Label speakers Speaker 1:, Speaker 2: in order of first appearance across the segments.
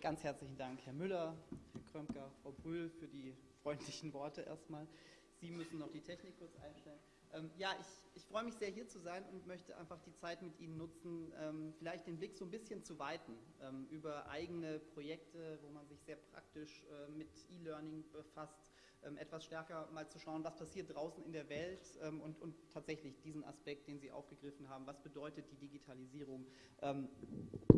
Speaker 1: ganz herzlichen Dank, Herr Müller, Herr Krömker, Frau Brühl, für die freundlichen Worte erstmal. Sie müssen noch die Technik kurz einstellen. Ähm, ja, ich, ich freue mich sehr, hier zu sein und möchte einfach die Zeit mit Ihnen nutzen, ähm, vielleicht den Blick so ein bisschen zu weiten ähm, über eigene Projekte, wo man sich sehr praktisch äh, mit E-Learning befasst, etwas stärker mal zu schauen, was passiert draußen in der Welt ähm, und, und, tatsächlich diesen Aspekt, den Sie aufgegriffen haben, was bedeutet die Digitalisierung ähm,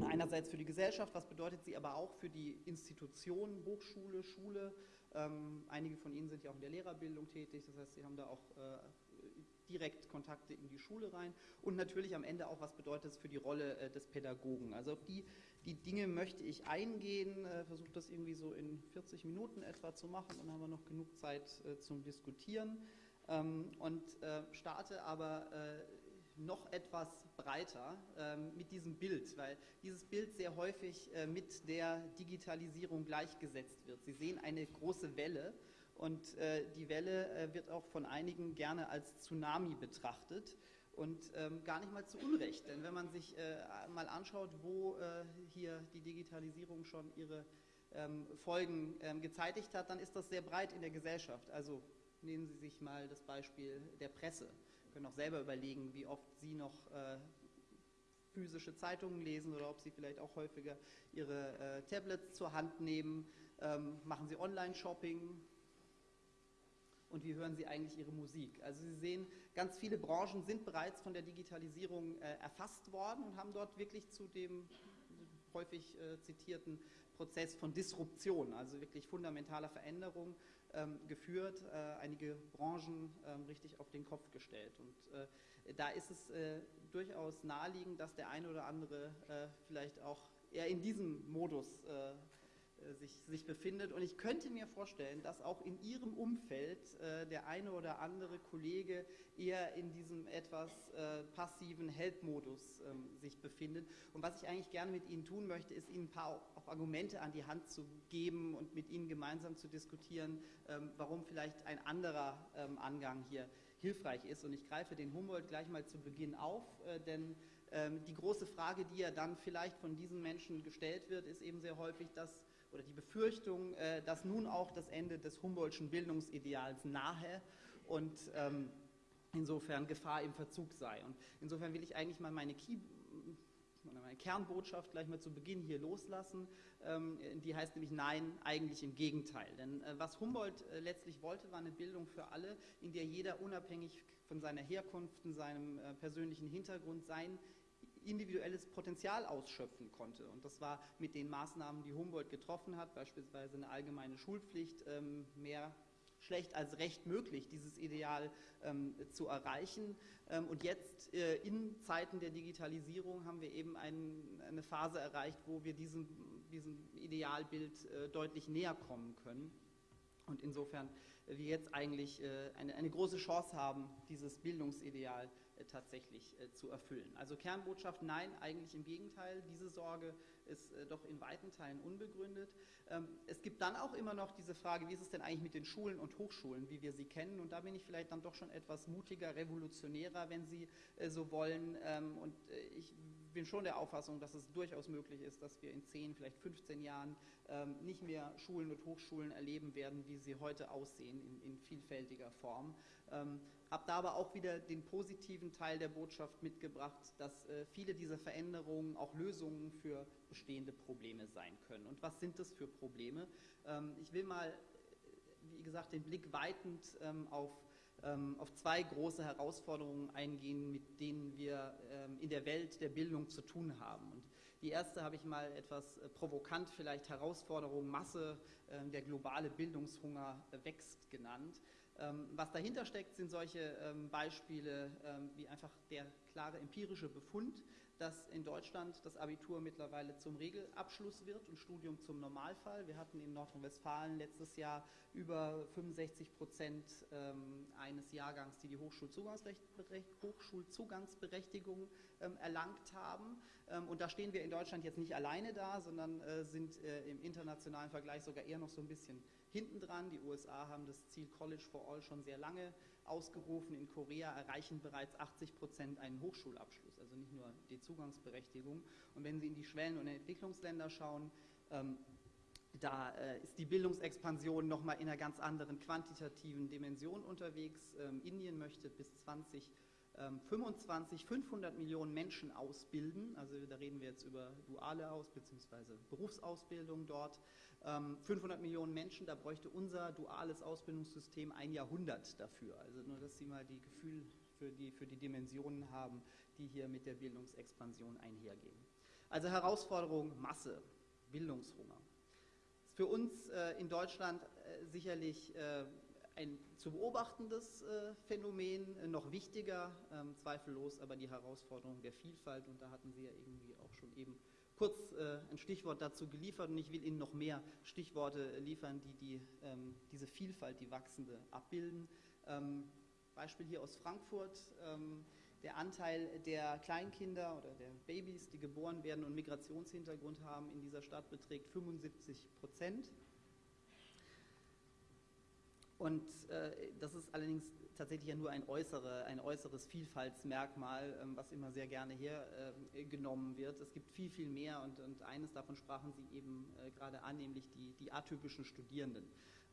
Speaker 1: einerseits für die Gesellschaft, was bedeutet sie aber auch für die Institutionen, Hochschule, Schule. einige von Ihnen sind ja auch in der Lehrerbildung tätig, das heißt, Sie haben da auch äh, direkt Kontakte in die Schule rein und natürlich am Ende auch, was bedeutet es für die Rolle äh, des Pädagogen. Also auf die, die Dinge möchte ich eingehen, äh, versuche das irgendwie so in 40 Minuten etwa zu machen, dann haben wir noch genug Zeit äh, zum Diskutieren ähm, und äh, starte aber äh, noch etwas breiter ähm, mit diesem Bild, weil dieses Bild sehr häufig äh, mit der Digitalisierung gleichgesetzt wird. Sie sehen eine große Welle und äh, die Welle wird auch von einigen gerne als Tsunami betrachtet und ähm, gar nicht mal zu Unrecht. Denn wenn man sich äh, mal anschaut, wo äh, hier die Digitalisierung schon ihre ähm, Folgen ähm, gezeitigt hat, dann ist das sehr breit in der Gesellschaft. Also nehmen Sie sich mal das Beispiel der Presse. Sie können auch selber überlegen, wie oft Sie noch äh, physische Zeitungen lesen oder ob Sie vielleicht auch häufiger Ihre äh, Tablets zur Hand nehmen. Ähm, machen Sie Online-Shopping, und wie hören Sie eigentlich Ihre Musik. Also Sie sehen, ganz viele Branchen sind bereits von der Digitalisierung äh, erfasst worden und haben dort wirklich zu dem häufig äh, zitierten Prozess von Disruption, also wirklich fundamentaler Veränderung ähm, geführt, äh, einige Branchen ähm, richtig auf den Kopf gestellt. Und äh, da ist es äh, durchaus naheliegend, dass der eine oder andere äh, vielleicht auch eher in diesem Modus äh, sich, sich, befindet. Und ich könnte mir vorstellen, dass auch in Ihrem Umfeld äh, der eine oder andere Kollege eher in diesem etwas äh, passiven Help-Modus ähm, sich befindet. Und was ich eigentlich gerne mit Ihnen tun möchte, ist Ihnen ein paar auch Argumente an die Hand zu geben und mit Ihnen gemeinsam zu diskutieren, ähm, warum vielleicht ein anderer ähm, Angang hier hilfreich ist. Und ich greife den Humboldt gleich mal zu Beginn auf, äh, denn ähm, die große Frage, die ja dann vielleicht von diesen Menschen gestellt wird, ist eben sehr häufig, dass oder die Befürchtung, äh, dass nun auch das Ende des Humboldtschen Bildungsideals nahe und ähm, insofern Gefahr im Verzug sei. Und insofern will ich eigentlich mal meine Key meine Kernbotschaft gleich mal zu Beginn hier loslassen. Ähm, die heißt nämlich Nein, eigentlich im Gegenteil. Denn äh, was Humboldt äh, letztlich wollte, war eine Bildung für alle, in der jeder unabhängig von seiner Herkunft, seinem persönlichen Hintergrund sein individuelles Potenzial ausschöpfen konnte. Und das war mit den Maßnahmen, die Humboldt getroffen hat, beispielsweise eine allgemeine Schulpflicht, ähm, mehr schlecht als recht möglich, dieses Ideal ähm, zu erreichen. Ähm, und jetzt äh, in Zeiten der Digitalisierung haben wir eben ein, eine Phase erreicht, wo wir diesem, diesem Idealbild äh, deutlich näher kommen können. Und insofern äh, wir jetzt eigentlich äh, eine, eine große Chance haben, dieses Bildungsideal äh, tatsächlich äh, zu erfüllen. Also Kernbotschaft, nein, eigentlich im Gegenteil. Diese Sorge ist äh, doch in weiten Teilen unbegründet. Ähm, es gibt dann auch immer noch diese Frage, wie ist es denn eigentlich mit den Schulen und Hochschulen, wie wir sie kennen? Und da bin ich vielleicht dann doch schon etwas mutiger, revolutionärer, wenn Sie so wollen. Ähm, und ich bin schon der Auffassung, dass es durchaus möglich ist, dass wir in 10, vielleicht 15 Jahren ähm, nicht mehr Schulen und Hochschulen erleben werden, wie sie heute aussehen, in, in vielfältiger Form. Ähm, habe da aber auch wieder den positiven Teil der Botschaft mitgebracht, dass äh, viele dieser Veränderungen auch Lösungen für bestehende Probleme sein können. Und was sind das für Probleme? Ähm, ich will mal, wie gesagt, den Blick weitend ähm, auf ähm, auf zwei große Herausforderungen eingehen, mit denen wir in der Welt der Bildung zu tun haben. Und die erste habe ich mal etwas äh, provokant vielleicht Herausforderung Masse, der globale Bildungshunger wächst genannt. Was dahinter steckt, sind solche Beispiele wie einfach der klare empirische Befund, dass in Deutschland das Abitur mittlerweile zum Regelabschluss wird und Studium zum Normalfall. Wir hatten in Nordrhein-Westfalen letztes Jahr über 65 Prozent ähm, eines Jahrgangs, die die Hochschulzugangsberechtigung ähm, erlangt haben. Ähm, und da stehen wir in Deutschland jetzt nicht alleine da, sondern äh, sind äh, im internationalen Vergleich sogar eher noch so ein bisschen hinten dran. Die USA haben das Ziel College for All schon sehr lange ausgerufen. In Korea erreichen bereits 80 Prozent einen Hochschulabschluss, also nicht nur die Zugangsberechtigung. Und wenn Sie in die Schwellen- und Entwicklungsländer schauen, Ähm, da äh, ist die Bildungsexpansion nochmal in einer ganz anderen quantitativen Dimension unterwegs. Ähm, Indien möchte bis 2025 500 ähm, Millionen Menschen ausbilden. Also da reden wir jetzt über duale Aus- bzw. Berufsausbildung dort. 500 Millionen Menschen, da bräuchte unser duales Ausbildungssystem ein Jahrhundert dafür. Also nur, dass Sie mal die Gefühl für die, für die Dimensionen haben, die hier mit der Bildungsexpansion einhergehen. Also Herausforderung Masse, Bildungshunger für uns äh, in Deutschland äh, sicherlich äh, ein zu beobachtendes äh, Phänomen, äh, noch wichtiger, ähm, zweifellos aber die Herausforderung der Vielfalt. Und da hatten Sie ja irgendwie auch schon eben kurz äh, ein Stichwort dazu geliefert. Und ich will Ihnen noch mehr Stichworte liefern, die, die ähm, diese Vielfalt, die wachsende, abbilden. Ähm, Beispiel hier aus Frankfurt. Ähm, der Anteil der Kleinkinder oder der Babys, die geboren werden und Migrationshintergrund haben in dieser Stadt, beträgt 75 Prozent. Und äh, das ist allerdings tatsächlich ja nur ein, äußere, ein äußeres Vielfaltsmerkmal, ähm, was immer sehr gerne hergenommen äh, wird. Es gibt viel, viel mehr und, und eines davon sprachen Sie eben äh, gerade an, nämlich die, die atypischen Studierenden.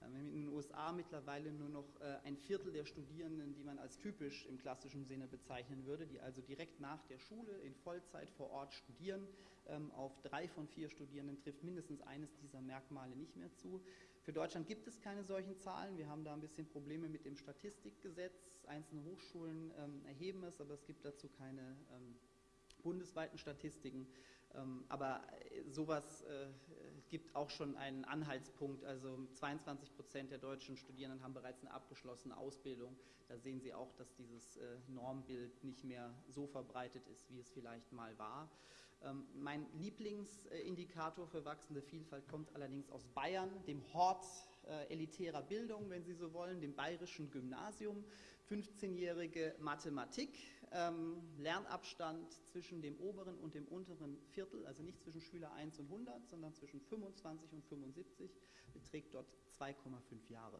Speaker 1: Haben in den USA mittlerweile nur noch äh, ein Viertel der Studierenden, die man als typisch im klassischen Sinne bezeichnen würde, die also direkt nach der Schule in Vollzeit vor Ort studieren. Ähm, auf drei von vier Studierenden trifft mindestens eines dieser Merkmale nicht mehr zu. Für Deutschland gibt es keine solchen Zahlen. Wir haben da ein bisschen Probleme mit dem Statistikgesetz. Einzelne Hochschulen ähm, erheben es, aber es gibt dazu keine ähm, bundesweiten Statistiken. Ähm, aber äh, sowas äh, gibt auch schon einen Anhaltspunkt. Also 22 Prozent der deutschen Studierenden haben bereits eine abgeschlossene Ausbildung. Da sehen Sie auch, dass dieses äh, Normbild nicht mehr so verbreitet ist, wie es vielleicht mal war. Ähm, mein Lieblingsindikator für wachsende Vielfalt kommt allerdings aus Bayern, dem Hort elitärer Bildung, wenn Sie so wollen, dem bayerischen Gymnasium. 15-jährige Mathematik, ähm, Lernabstand zwischen dem oberen und dem unteren Viertel, also nicht zwischen Schüler 1 und 100, sondern zwischen 25 und 75, beträgt dort 2,5 Jahre.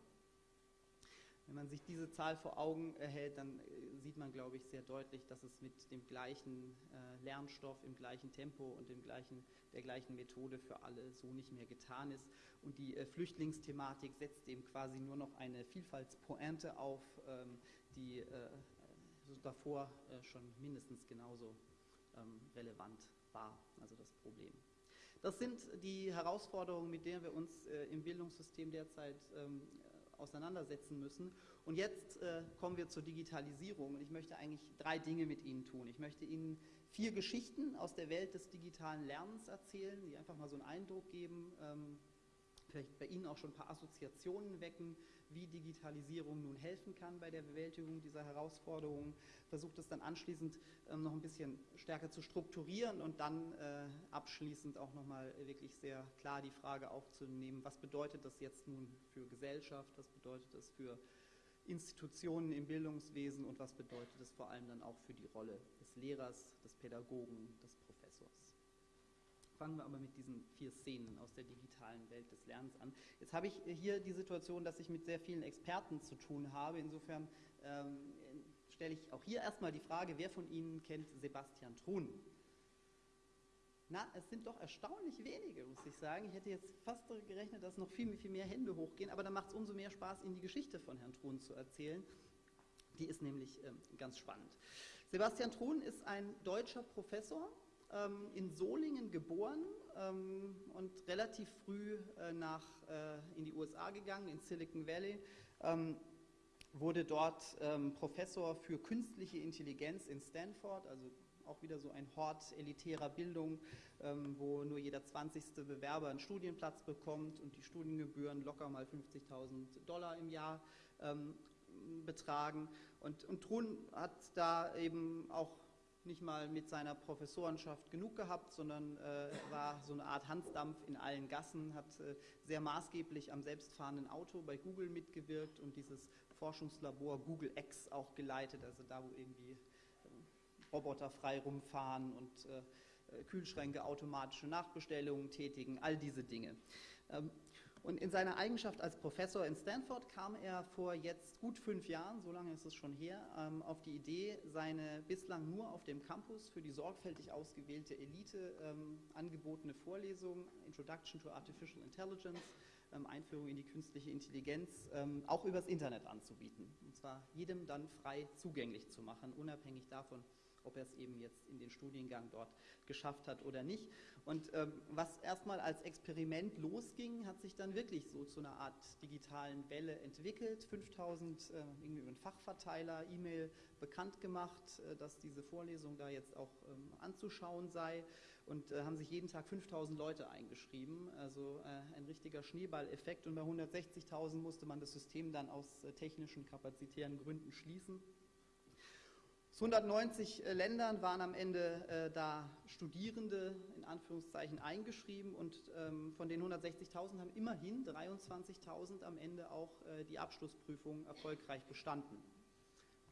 Speaker 1: Wenn man sich diese Zahl vor Augen erhält, dann äh, sieht man, glaube ich, sehr deutlich, dass es mit dem gleichen äh, Lernstoff, im gleichen Tempo und dem gleichen, der gleichen Methode für alle so nicht mehr getan ist. Und die äh, Flüchtlingsthematik setzt eben quasi nur noch eine Vielfaltspointe auf, ähm, die äh, davor äh, schon mindestens genauso ähm, relevant war, also das Problem. Das sind die Herausforderungen, mit denen wir uns äh, im Bildungssystem derzeit ähm, auseinandersetzen müssen. Und jetzt äh, kommen wir zur Digitalisierung. Und ich möchte eigentlich drei Dinge mit Ihnen tun. Ich möchte Ihnen vier Geschichten aus der Welt des digitalen Lernens erzählen, die einfach mal so einen Eindruck geben, ähm, vielleicht bei Ihnen auch schon ein paar Assoziationen wecken, wie Digitalisierung nun helfen kann bei der Bewältigung dieser Herausforderungen, versucht es dann anschließend ähm, noch ein bisschen stärker zu strukturieren und dann äh, abschließend auch nochmal wirklich sehr klar die Frage aufzunehmen, was bedeutet das jetzt nun für Gesellschaft, was bedeutet das für Institutionen im Bildungswesen und was bedeutet es vor allem dann auch für die Rolle des Lehrers, des Pädagogen, des Fangen wir aber mit diesen vier Szenen aus der digitalen Welt des Lernens an. Jetzt habe ich hier die Situation, dass ich mit sehr vielen Experten zu tun habe. Insofern ähm, stelle ich auch hier erstmal die Frage, wer von Ihnen kennt Sebastian Truhn? Na, es sind doch erstaunlich wenige, muss ich sagen. Ich hätte jetzt fast gerechnet, dass noch viel, viel mehr Hände hochgehen, aber dann macht es umso mehr Spaß, Ihnen die Geschichte von Herrn Truhn zu erzählen. Die ist nämlich ähm, ganz spannend. Sebastian Truhn ist ein deutscher Professor ähm, in Solingen geboren ähm, und relativ früh äh, nach, äh, in die USA gegangen, in Silicon Valley. Ähm, wurde dort ähm, Professor für künstliche Intelligenz in Stanford, also auch wieder so ein Hort elitärer Bildung, ähm, wo nur jeder 20. Bewerber einen Studienplatz bekommt und die Studiengebühren locker mal 50.000 Dollar im Jahr ähm, betragen. Und, und Thun hat da eben auch nicht mal mit seiner Professorenschaft genug gehabt, sondern äh, war so eine Art Hansdampf in allen Gassen, hat äh, sehr maßgeblich am selbstfahrenden Auto bei Google mitgewirkt und dieses Forschungslabor Google X auch geleitet, also da, wo irgendwie äh, Roboter frei rumfahren und äh, äh, Kühlschränke automatische Nachbestellungen tätigen, all diese Dinge. Ähm, Und in seiner Eigenschaft als Professor in Stanford kam er vor jetzt gut fünf Jahren, so lange ist es schon her, ähm, auf die Idee, seine bislang nur auf dem Campus für die sorgfältig ausgewählte Elite ähm, angebotene Vorlesung Introduction to Artificial Intelligence, ähm, Einführung in die künstliche Intelligenz, auch übers Internet anzubieten. Und zwar jedem dann frei zugänglich zu machen, unabhängig davon, ob er es eben jetzt in den Studiengang dort geschafft hat oder nicht. Und ähm, was erstmal als Experiment losging, hat sich dann wirklich so zu einer Art digitalen Welle entwickelt. 5000 äh, irgendwie über einen Fachverteiler, E-Mail bekannt gemacht, äh, dass diese Vorlesung da jetzt auch ähm, anzuschauen sei und äh, haben sich jeden Tag 5000 Leute eingeschrieben. Also äh, ein richtiger Schneeballeffekt. Und bei 160.000 musste man das System dann aus äh, technischen, kapazitären Gründen schließen. 190 äh, Ländern waren am Ende äh, da Studierende in Anführungszeichen eingeschrieben und ähm, von den 160.000 haben immerhin 23.000 am Ende auch äh, die Abschlussprüfung erfolgreich bestanden.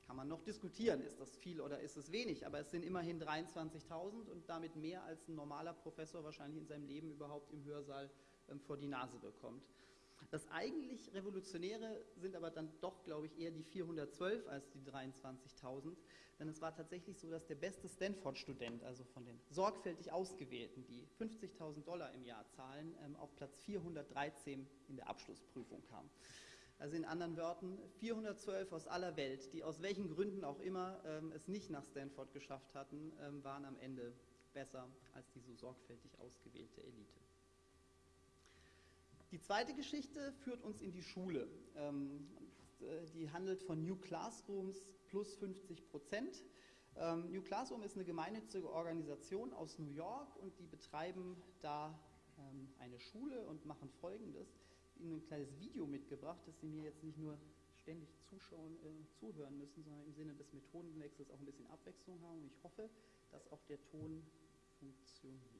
Speaker 1: Kann man noch diskutieren, ist das viel oder ist es wenig, aber es sind immerhin 23.000 und damit mehr als ein normaler Professor wahrscheinlich in seinem Leben überhaupt im Hörsaal ähm, vor die Nase bekommt. Das eigentlich Revolutionäre sind aber dann doch, glaube ich, eher die 412 als die 23.000. Denn es war tatsächlich so, dass der beste Stanford-Student, also von den sorgfältig Ausgewählten, die 50.000 Dollar im Jahr zahlen, ähm, auf Platz 413 in der Abschlussprüfung kam. Also in anderen Worten, 412 aus aller Welt, die aus welchen Gründen auch immer ähm, es nicht nach Stanford geschafft hatten, ähm, waren am Ende besser als die so sorgfältig ausgewählte Elite. Die zweite Geschichte führt uns in die Schule. Ähm, äh, die handelt von New Classrooms plus 50 Prozent. Ähm, New Classroom ist eine gemeinnützige Organisation aus New York und die betreiben da ähm, eine Schule und machen Folgendes. Ich habe Ihnen ein kleines Video mitgebracht, dass Sie mir jetzt nicht nur ständig zuschauen, äh, zuhören müssen, sondern im Sinne des Methodenwechsels auch ein bisschen Abwechslung haben. Und ich hoffe, dass auch der Ton funktioniert.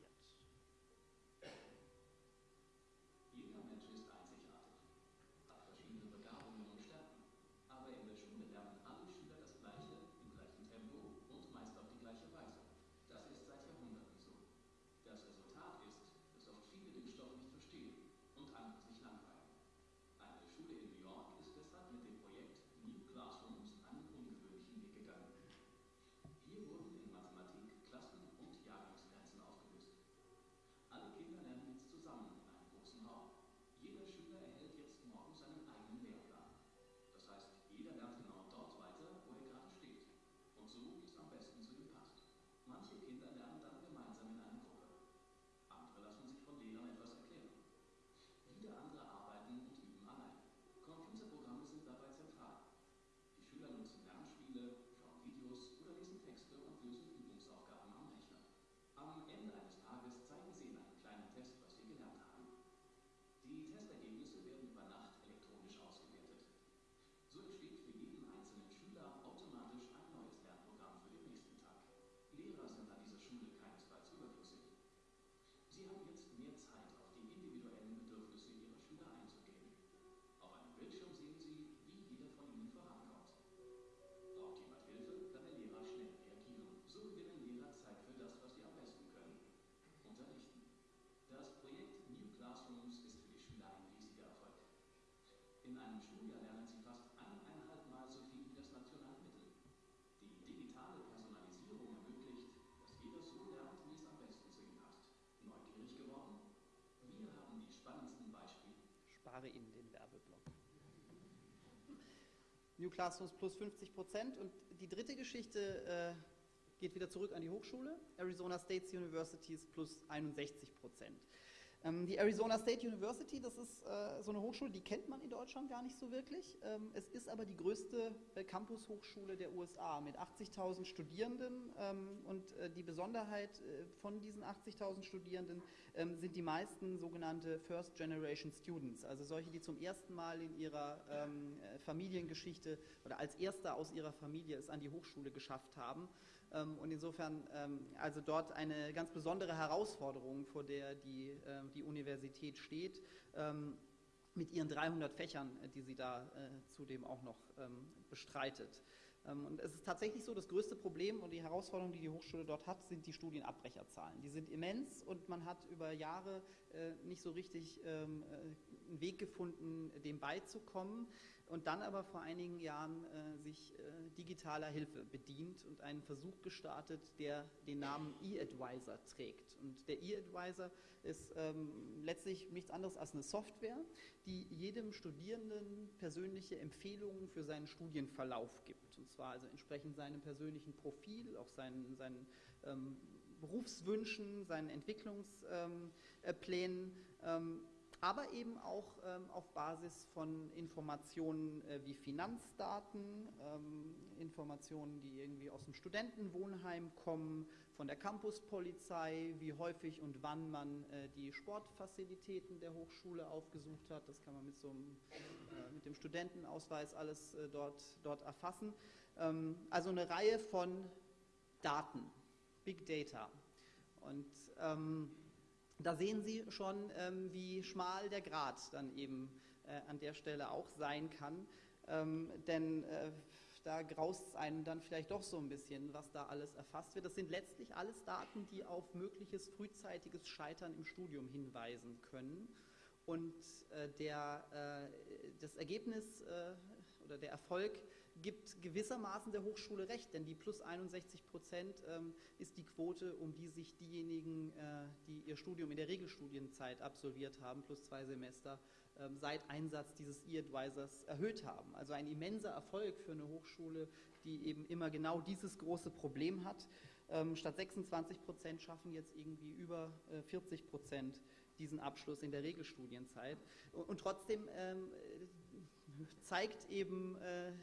Speaker 1: New Classrooms plus 50 Prozent. Und die dritte Geschichte äh, geht wieder zurück an die Hochschule. Arizona State Universities plus 61 Prozent. Ähm, die Arizona State University, das ist äh, so eine Hochschule, die kennt man in Deutschland gar nicht so wirklich. Ähm, es ist aber die größte äh, Campus-Hochschule der USA mit 80.000 Studierenden. Ähm, und äh, die Besonderheit äh, von diesen 80.000 Studierenden ähm, sind die meisten sogenannte First Generation Students, also solche, die zum ersten Mal in ihrer ähm, äh, Familiengeschichte oder als Erster aus ihrer Familie es an die Hochschule geschafft haben. Ähm, und insofern ähm, also dort eine ganz besondere Herausforderung, vor der die, ähm, die Universität steht, mit ihren 300 Fächern, die sie da äh, zudem auch noch bestreitet. Ähm, und es ist tatsächlich so, das größte Problem und die Herausforderung, die die Hochschule dort hat, sind die Studienabbrecherzahlen. Die sind immens und man hat über Jahre äh, nicht so richtig ähm, äh, einen Weg gefunden, dem beizukommen und dann aber vor einigen Jahren äh, sich äh, digitaler Hilfe bedient und einen Versuch gestartet, der den Namen E-Advisor trägt. Und der E-Advisor ist ähm, letztlich nichts anderes als eine Software, die jedem Studierenden persönliche Empfehlungen für seinen Studienverlauf gibt. Und zwar also entsprechend seinem persönlichen Profil, auch seinen, seinen ähm, Berufswünschen, seinen Entwicklungsplänen. Ähm, ähm aber eben auch ähm, auf Basis von Informationen äh, wie Finanzdaten, ähm, Informationen, die irgendwie aus dem Studentenwohnheim kommen, von der Campuspolizei, wie häufig und wann man äh, die Sportfazilitäten der Hochschule aufgesucht hat. Das kann man mit, so einem, äh, mit dem Studentenausweis alles äh, dort, dort erfassen. Ähm, also eine Reihe von Daten, Big Data. Und ähm, da sehen Sie schon, ähm, wie schmal der Grat dann eben äh, an der Stelle auch sein kann. Ähm, denn äh, da graust es einem dann vielleicht doch so ein bisschen, was da alles erfasst wird. Das sind letztlich alles Daten, die auf mögliches frühzeitiges Scheitern im Studium hinweisen können. Und äh, der, äh, das Ergebnis äh, oder der Erfolg gibt gewissermaßen der Hochschule recht, denn die plus 61 Prozent ähm, ist die Quote, um die sich diejenigen, äh, die ihr Studium in der Regelstudienzeit absolviert haben, plus zwei Semester, ähm, seit Einsatz dieses E-Advisors erhöht haben. Also ein immenser Erfolg für eine Hochschule, die eben immer genau dieses große Problem hat. Ähm, statt 26 Prozent schaffen jetzt irgendwie über äh, 40 Prozent diesen Abschluss in der Regelstudienzeit. Und, und trotzdem ähm, zeigt eben äh,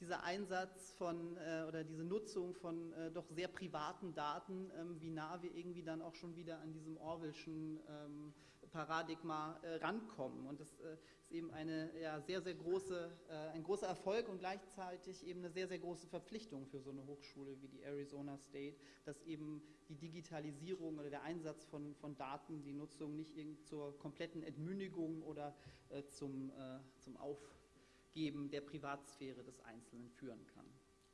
Speaker 1: dieser Einsatz von äh, oder diese Nutzung von äh, doch sehr privaten Daten, ähm, wie nah wir irgendwie dann auch schon wieder an diesem Orwellschen ähm, Paradigma äh, rankommen. Und das äh, ist eben eine ja, sehr, sehr große, äh, ein großer Erfolg und gleichzeitig eben eine sehr, sehr große Verpflichtung für so eine Hochschule wie die Arizona State, dass eben die Digitalisierung oder der Einsatz von, von Daten, die Nutzung nicht zur kompletten Entmündigung oder äh, zum, zum Auf Geben der Privatsphäre des Einzelnen führen kann.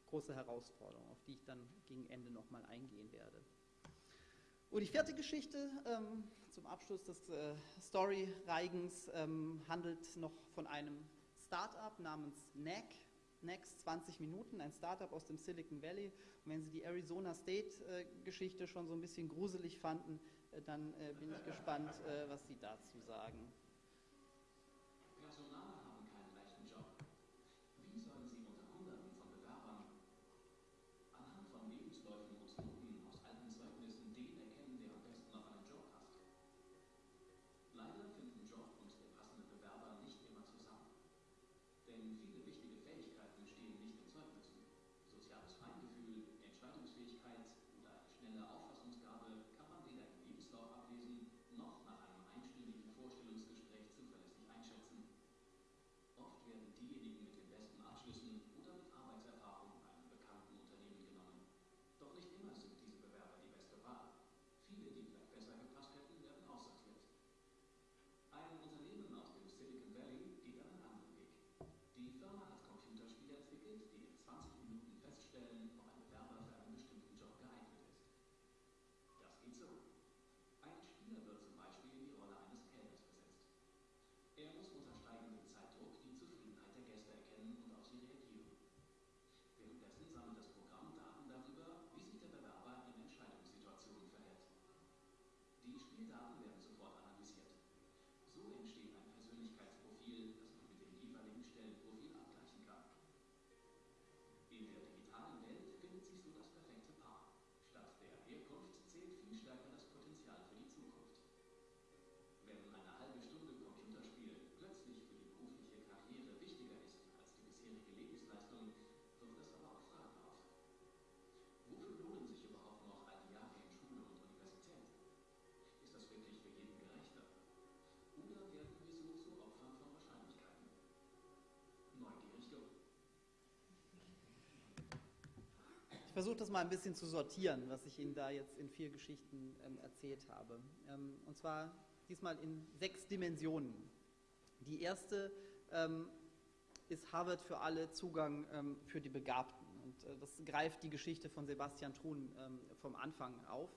Speaker 1: Große Herausforderung, auf die ich dann gegen Ende nochmal eingehen werde. Und die vierte Geschichte ähm, zum Abschluss des äh, Story-Reigens ähm, handelt noch von einem Startup namens NAC. Next 20 Minuten, ein Startup aus dem Silicon Valley. Und wenn Sie die Arizona State-Geschichte äh, schon so ein bisschen gruselig fanden, äh, dann äh, bin ich gespannt, äh, was Sie dazu sagen. Versuche das mal ein bisschen zu sortieren, was ich Ihnen da jetzt in vier Geschichten ähm, erzählt habe. Ähm, und zwar diesmal in sechs Dimensionen. Die erste ähm, ist Harvard für alle Zugang ähm, für die Begabten. Und äh, das greift die Geschichte von Sebastian Thun ähm, vom Anfang auf.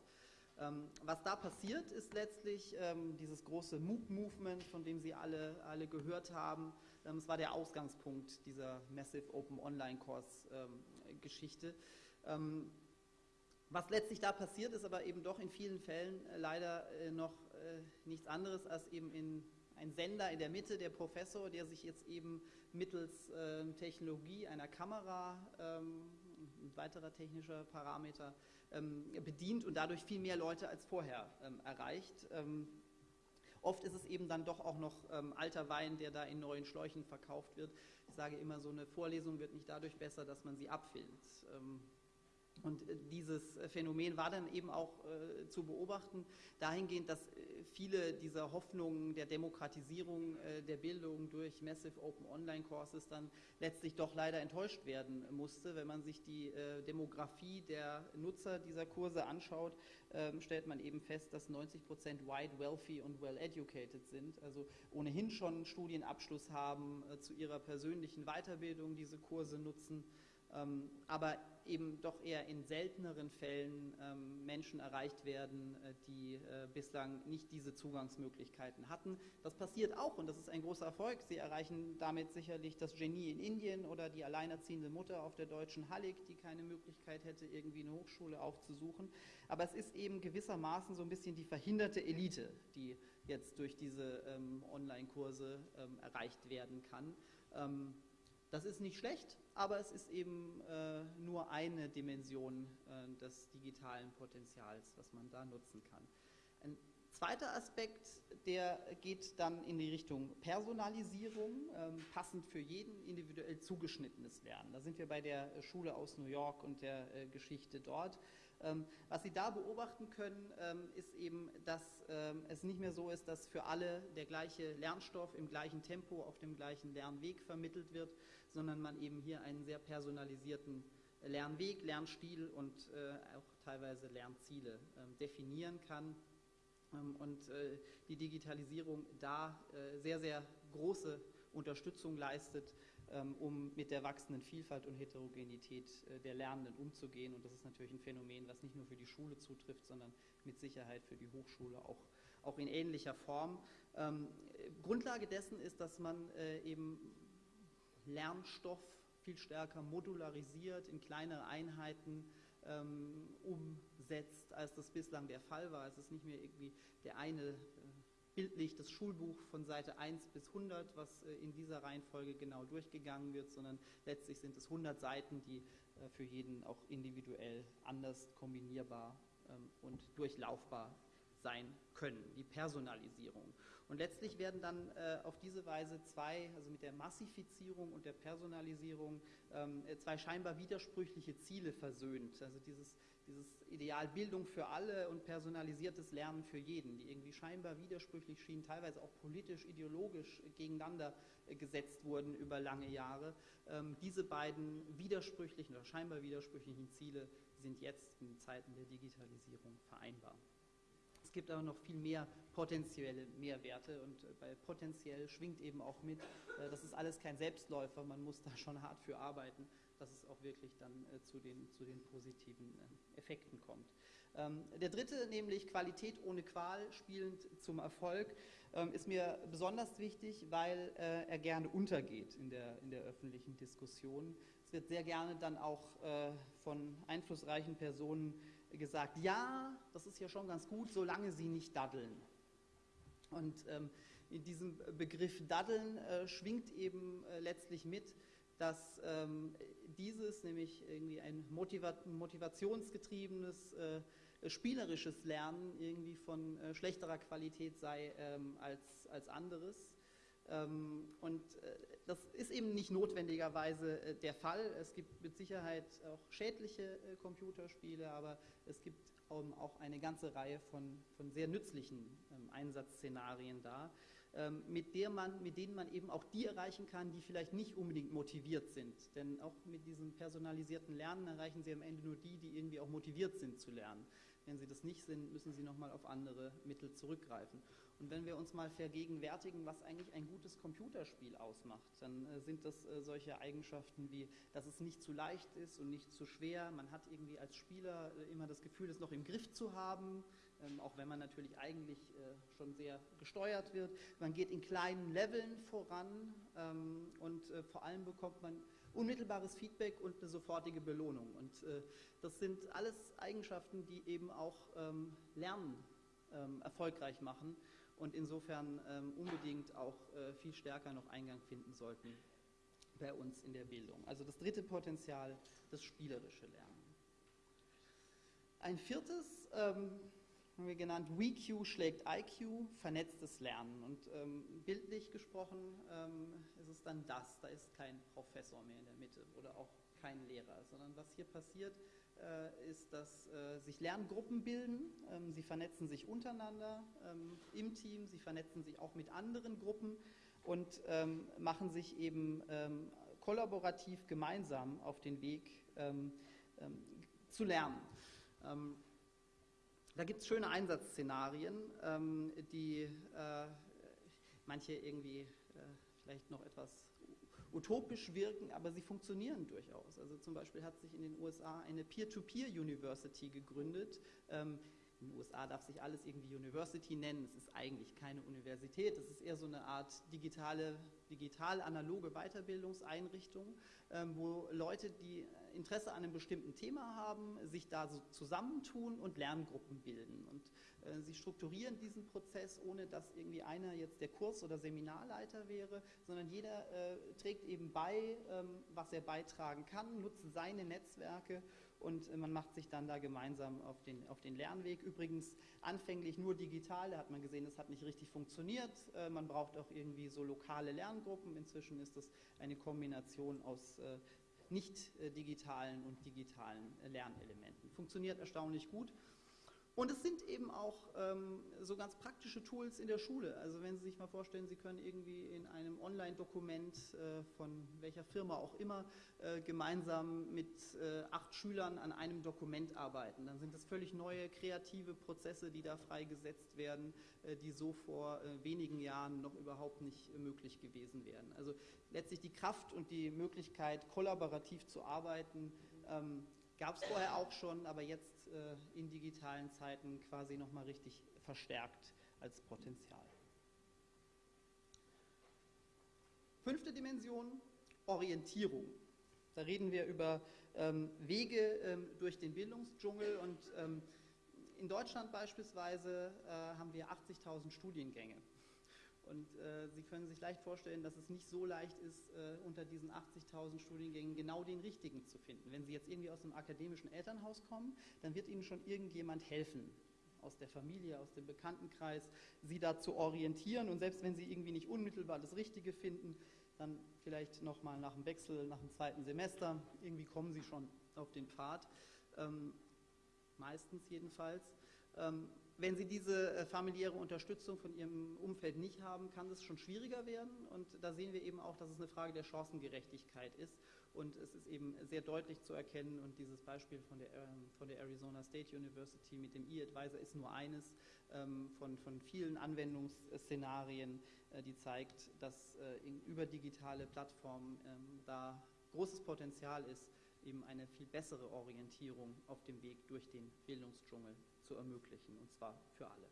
Speaker 1: Ähm, was da passiert, ist letztlich dieses große MOOC-Movement, von dem Sie alle, alle gehört haben. Es war der Ausgangspunkt dieser Massive Open Online Course-Geschichte. Ähm, was letztlich da passiert, ist aber eben doch in vielen Fällen äh, leider äh, noch äh, nichts anderes als eben in ein Sender in der Mitte, der Professor, der sich jetzt eben mittels äh, Technologie einer Kamera, ähm, ein weiterer technischer Parameter, ähm, bedient und dadurch viel mehr Leute als vorher ähm, erreicht. Ähm, oft ist es eben dann doch auch noch ähm, alter Wein, der da in neuen Schläuchen verkauft wird. Ich sage immer, so eine Vorlesung wird nicht dadurch besser, dass man sie abfilmt. Ähm, und äh, dieses äh, Phänomen war dann eben auch äh, zu beobachten, dahingehend, dass äh, viele dieser Hoffnungen der Demokratisierung äh, der Bildung durch Massive Open Online Courses dann letztlich doch leider enttäuscht werden musste. Wenn man sich die Demografie der Nutzer dieser Kurse anschaut, ähm, stellt man eben fest, dass 90 Prozent white, wealthy und well educated sind, also ohnehin schon Studienabschluss haben, zu ihrer persönlichen Weiterbildung diese Kurse nutzen ähm, aber eben doch eher in selteneren Fällen ähm, Menschen erreicht werden, äh, die äh, bislang nicht diese Zugangsmöglichkeiten hatten. Das passiert auch und das ist ein großer Erfolg. Sie erreichen damit sicherlich das Genie in Indien oder die alleinerziehende Mutter auf der deutschen Hallig, die keine Möglichkeit hätte, irgendwie eine Hochschule aufzusuchen. Aber es ist eben gewissermaßen so ein bisschen die verhinderte Elite, die jetzt durch diese ähm, Online-Kurse ähm, erreicht werden kann. Das ist nicht schlecht, aber es ist eben äh, nur eine Dimension äh, des digitalen Potenzials, was man da nutzen kann. Ein zweiter Aspekt, der geht dann in die Richtung Personalisierung, ähm, passend für jeden individuell zugeschnittenes Lernen. Da sind wir bei der Schule aus New York und der äh, Geschichte dort. Ähm, was Sie da beobachten können, ähm, ist eben, dass ähm, es nicht mehr so ist, dass für alle der gleiche Lernstoff im gleichen Tempo auf dem gleichen Lernweg vermittelt wird, sondern man eben hier einen sehr personalisierten Lernweg, Lernstil und äh, auch teilweise Lernziele definieren kann. Und äh, die Digitalisierung da äh, sehr, sehr große Unterstützung leistet, um mit der wachsenden Vielfalt und Heterogenität äh, der Lernenden umzugehen. Und das ist natürlich ein Phänomen, was nicht nur für die Schule zutrifft, sondern mit Sicherheit für die Hochschule auch, auch in ähnlicher Form. Ähm, Grundlage dessen ist, dass man äh, eben Lernstoff viel stärker modularisiert, in kleinere Einheiten ähm, umsetzt, als das bislang der Fall war. Es ist nicht mehr irgendwie der eine bildlich das Schulbuch von Seite 1 bis 100, was äh, in dieser Reihenfolge genau durchgegangen wird, sondern letztlich sind es 100 Seiten, die äh, für jeden auch individuell anders kombinierbar ähm, und durchlaufbar sein können, die Personalisierung. Und letztlich werden dann äh, auf diese Weise zwei, also mit der Massifizierung und der Personalisierung, ähm, zwei scheinbar widersprüchliche Ziele versöhnt. Also dieses dieses Ideal Bildung für alle und personalisiertes Lernen für jeden, die irgendwie scheinbar widersprüchlich schienen, teilweise auch politisch, ideologisch gegeneinander äh, gesetzt wurden über lange Jahre. Ähm, diese beiden widersprüchlichen oder scheinbar widersprüchlichen Ziele sind jetzt in Zeiten der Digitalisierung vereinbar. Es gibt aber noch viel mehr potenzielle Mehrwerte und äh, bei potenziell schwingt eben auch mit, äh, das ist alles kein Selbstläufer, man muss da schon hart für arbeiten dass es auch wirklich dann äh, zu, den, zu den positiven äh, Effekten kommt. Ähm, der dritte, nämlich Qualität ohne Qual, spielend zum Erfolg, ähm, ist mir besonders wichtig, weil äh, er gerne untergeht in der, in der öffentlichen Diskussion. Es wird sehr gerne dann auch äh, von einflussreichen Personen gesagt, ja, das ist ja schon ganz gut, solange sie nicht daddeln. Und ähm, in diesem Begriff daddeln äh, schwingt eben äh, letztlich mit, dass ähm, dieses, nämlich irgendwie ein motivationsgetriebenes, äh, spielerisches Lernen irgendwie von äh, schlechterer Qualität sei ähm, als, als anderes. Ähm, und äh, das ist eben nicht notwendigerweise äh, der Fall. Es gibt mit Sicherheit auch schädliche äh, Computerspiele, aber es gibt ähm, auch eine ganze Reihe von, von sehr nützlichen ähm, Einsatzszenarien da. Ähm, mit, der man, mit denen man eben auch die erreichen kann, die vielleicht nicht unbedingt motiviert sind. Denn auch mit diesem personalisierten Lernen erreichen Sie am Ende nur die, die irgendwie auch motiviert sind zu lernen. Wenn sie das nicht sind, müssen sie nochmal auf andere Mittel zurückgreifen. Und wenn wir uns mal vergegenwärtigen, was eigentlich ein gutes Computerspiel ausmacht, dann äh, sind das äh, solche Eigenschaften wie, dass es nicht zu leicht ist und nicht zu schwer. Man hat irgendwie als Spieler äh, immer das Gefühl, es noch im Griff zu haben, ähm, auch wenn man natürlich eigentlich äh, schon sehr gesteuert wird. Man geht in kleinen Leveln voran ähm, und äh, vor allem bekommt man unmittelbares Feedback und eine sofortige Belohnung. Und äh, das sind alles Eigenschaften, die eben auch ähm, Lernen erfolgreich machen und insofern unbedingt auch viel stärker noch Eingang finden sollten bei uns in der Bildung. Also das dritte Potenzial, das spielerische Lernen. Ein viertes haben wir genannt, WeQ schlägt IQ, vernetztes Lernen. Und ähm, bildlich gesprochen ähm, ist es dann das, da ist kein Professor mehr in der Mitte oder auch kein Lehrer, sondern was hier passiert, äh, ist, dass äh, sich Lerngruppen bilden, ähm, sie vernetzen sich untereinander ähm, im Team, sie vernetzen sich auch mit anderen Gruppen und ähm, machen sich eben ähm, kollaborativ gemeinsam auf den Weg zu lernen. Da gibt es schöne Einsatzszenarien, ähm, die äh, manche irgendwie äh, vielleicht noch etwas utopisch wirken, aber sie funktionieren durchaus. Also zum Beispiel hat sich in den USA eine Peer-to-Peer-University gegründet. Ähm, in den USA darf sich alles irgendwie University nennen. Es ist eigentlich keine Universität. Es ist eher so eine Art digitale, digital-analoge Weiterbildungseinrichtung, ähm, wo Leute, die Interesse an einem bestimmten Thema haben, sich da so zusammentun und Lerngruppen bilden. Und äh, sie strukturieren diesen Prozess, ohne dass irgendwie einer jetzt der Kurs- oder Seminarleiter wäre, sondern jeder äh, trägt eben bei, ähm, was er beitragen kann, nutzt seine Netzwerke und äh, man macht sich dann da gemeinsam auf den, auf den Lernweg. Übrigens anfänglich nur digital, da hat man gesehen, das hat nicht richtig funktioniert. Man braucht auch irgendwie so lokale Lerngruppen. Inzwischen ist das eine Kombination aus äh, nicht digitalen und digitalen Lernelementen. Funktioniert erstaunlich gut. Und es sind eben auch ähm, so ganz praktische Tools in der Schule. Also wenn Sie sich mal vorstellen, Sie können irgendwie in einem Online-Dokument äh, von welcher Firma auch immer äh, gemeinsam mit äh, acht Schülern an einem Dokument arbeiten. Dann sind das völlig neue kreative Prozesse, die da freigesetzt werden, äh, die so vor äh, wenigen Jahren noch überhaupt nicht möglich gewesen wären. Also letztlich die Kraft und die Möglichkeit, kollaborativ zu arbeiten, ähm, gab es vorher auch schon, aber jetzt äh, in digitalen Zeiten quasi nochmal richtig verstärkt als Potenzial. Fünfte Dimension, Orientierung. Da reden wir über ähm, Wege ähm, durch den Bildungsdschungel und ähm, in Deutschland beispielsweise äh, haben wir 80.000 Studiengänge. Und äh, Sie können sich leicht vorstellen, dass es nicht so leicht ist, äh, unter diesen 80.000 Studiengängen genau den richtigen zu finden. Wenn Sie jetzt irgendwie aus einem akademischen Elternhaus kommen, dann wird Ihnen schon irgendjemand helfen, aus der Familie, aus dem Bekanntenkreis, Sie da zu orientieren. Und selbst wenn Sie irgendwie nicht unmittelbar das Richtige finden, dann vielleicht nochmal nach dem Wechsel, nach dem zweiten Semester, irgendwie kommen Sie schon auf den Pfad. Ähm, meistens jedenfalls. Ähm, wenn Sie diese äh, familiäre Unterstützung von Ihrem Umfeld nicht haben, kann es schon schwieriger werden. Und da sehen wir eben auch, dass es eine Frage der Chancengerechtigkeit ist. Und es ist eben sehr deutlich zu erkennen. Und dieses Beispiel von der, ähm, von der Arizona State University mit dem E-Advisor ist nur eines ähm, von, von vielen Anwendungsszenarien, äh, die zeigt, dass äh, über digitale Plattformen da großes Potenzial ist, eben eine viel bessere Orientierung auf dem Weg durch den Bildungsdschungel zu ermöglichen, und zwar für alle.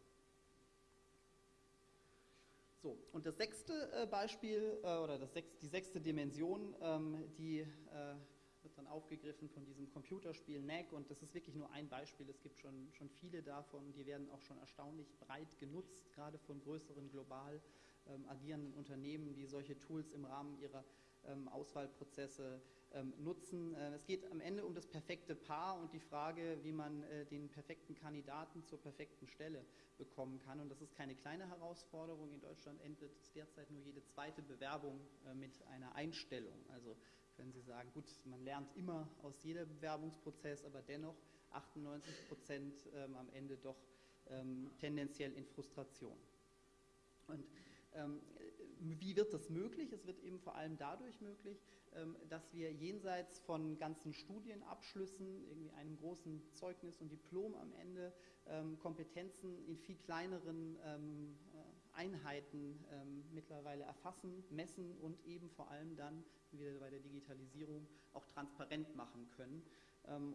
Speaker 1: So, und das sechste äh, Beispiel äh, oder das sechste, die sechste Dimension, ähm, die äh, wird dann aufgegriffen von diesem Computerspiel NAC und das ist wirklich nur ein Beispiel, es gibt schon, schon viele davon, die werden auch schon erstaunlich breit genutzt, gerade von größeren global ähm, agierenden Unternehmen, die solche Tools im Rahmen ihrer ähm, Auswahlprozesse nutzen. Äh, es geht am Ende um das perfekte Paar und die Frage, wie man äh, den perfekten Kandidaten zur perfekten Stelle bekommen kann. Und das ist keine kleine Herausforderung. In Deutschland endet derzeit nur jede zweite Bewerbung äh, mit einer Einstellung. Also können Sie sagen, gut, man lernt immer aus jedem Bewerbungsprozess, aber dennoch 98 Prozent ähm, am Ende doch ähm, tendenziell in Frustration. Und Ähm, wie wird das möglich? Es wird eben vor allem dadurch möglich, ähm, dass wir jenseits von ganzen Studienabschlüssen, irgendwie einem großen Zeugnis und Diplom am Ende, ähm, Kompetenzen in viel kleineren ähm, äh, Einheiten mittlerweile erfassen, messen und eben vor allem dann, wieder bei der Digitalisierung, auch transparent machen können.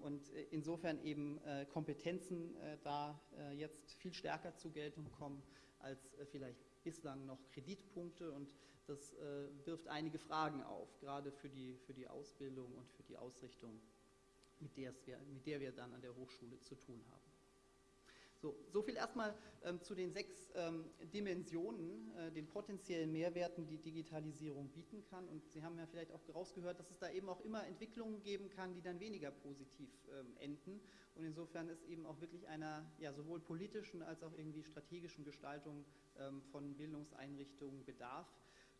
Speaker 1: Und äh, insofern eben äh, Kompetenzen da jetzt viel stärker zur Geltung kommen als vielleicht bislang noch Kreditpunkte und das äh, wirft einige Fragen auf, gerade für die, für die Ausbildung und für die Ausrichtung, mit, wir, mit der wir dann an der Hochschule zu tun haben. So, so viel erstmal ähm, zu den sechs ähm, Dimensionen, äh, den potenziellen Mehrwerten, die Digitalisierung bieten kann. Und Sie haben ja vielleicht auch rausgehört, dass es da eben auch immer Entwicklungen geben kann, die dann weniger positiv ähm, enden. Und insofern ist eben auch wirklich einer ja, sowohl politischen als auch irgendwie strategischen Gestaltung ähm, von Bildungseinrichtungen bedarf.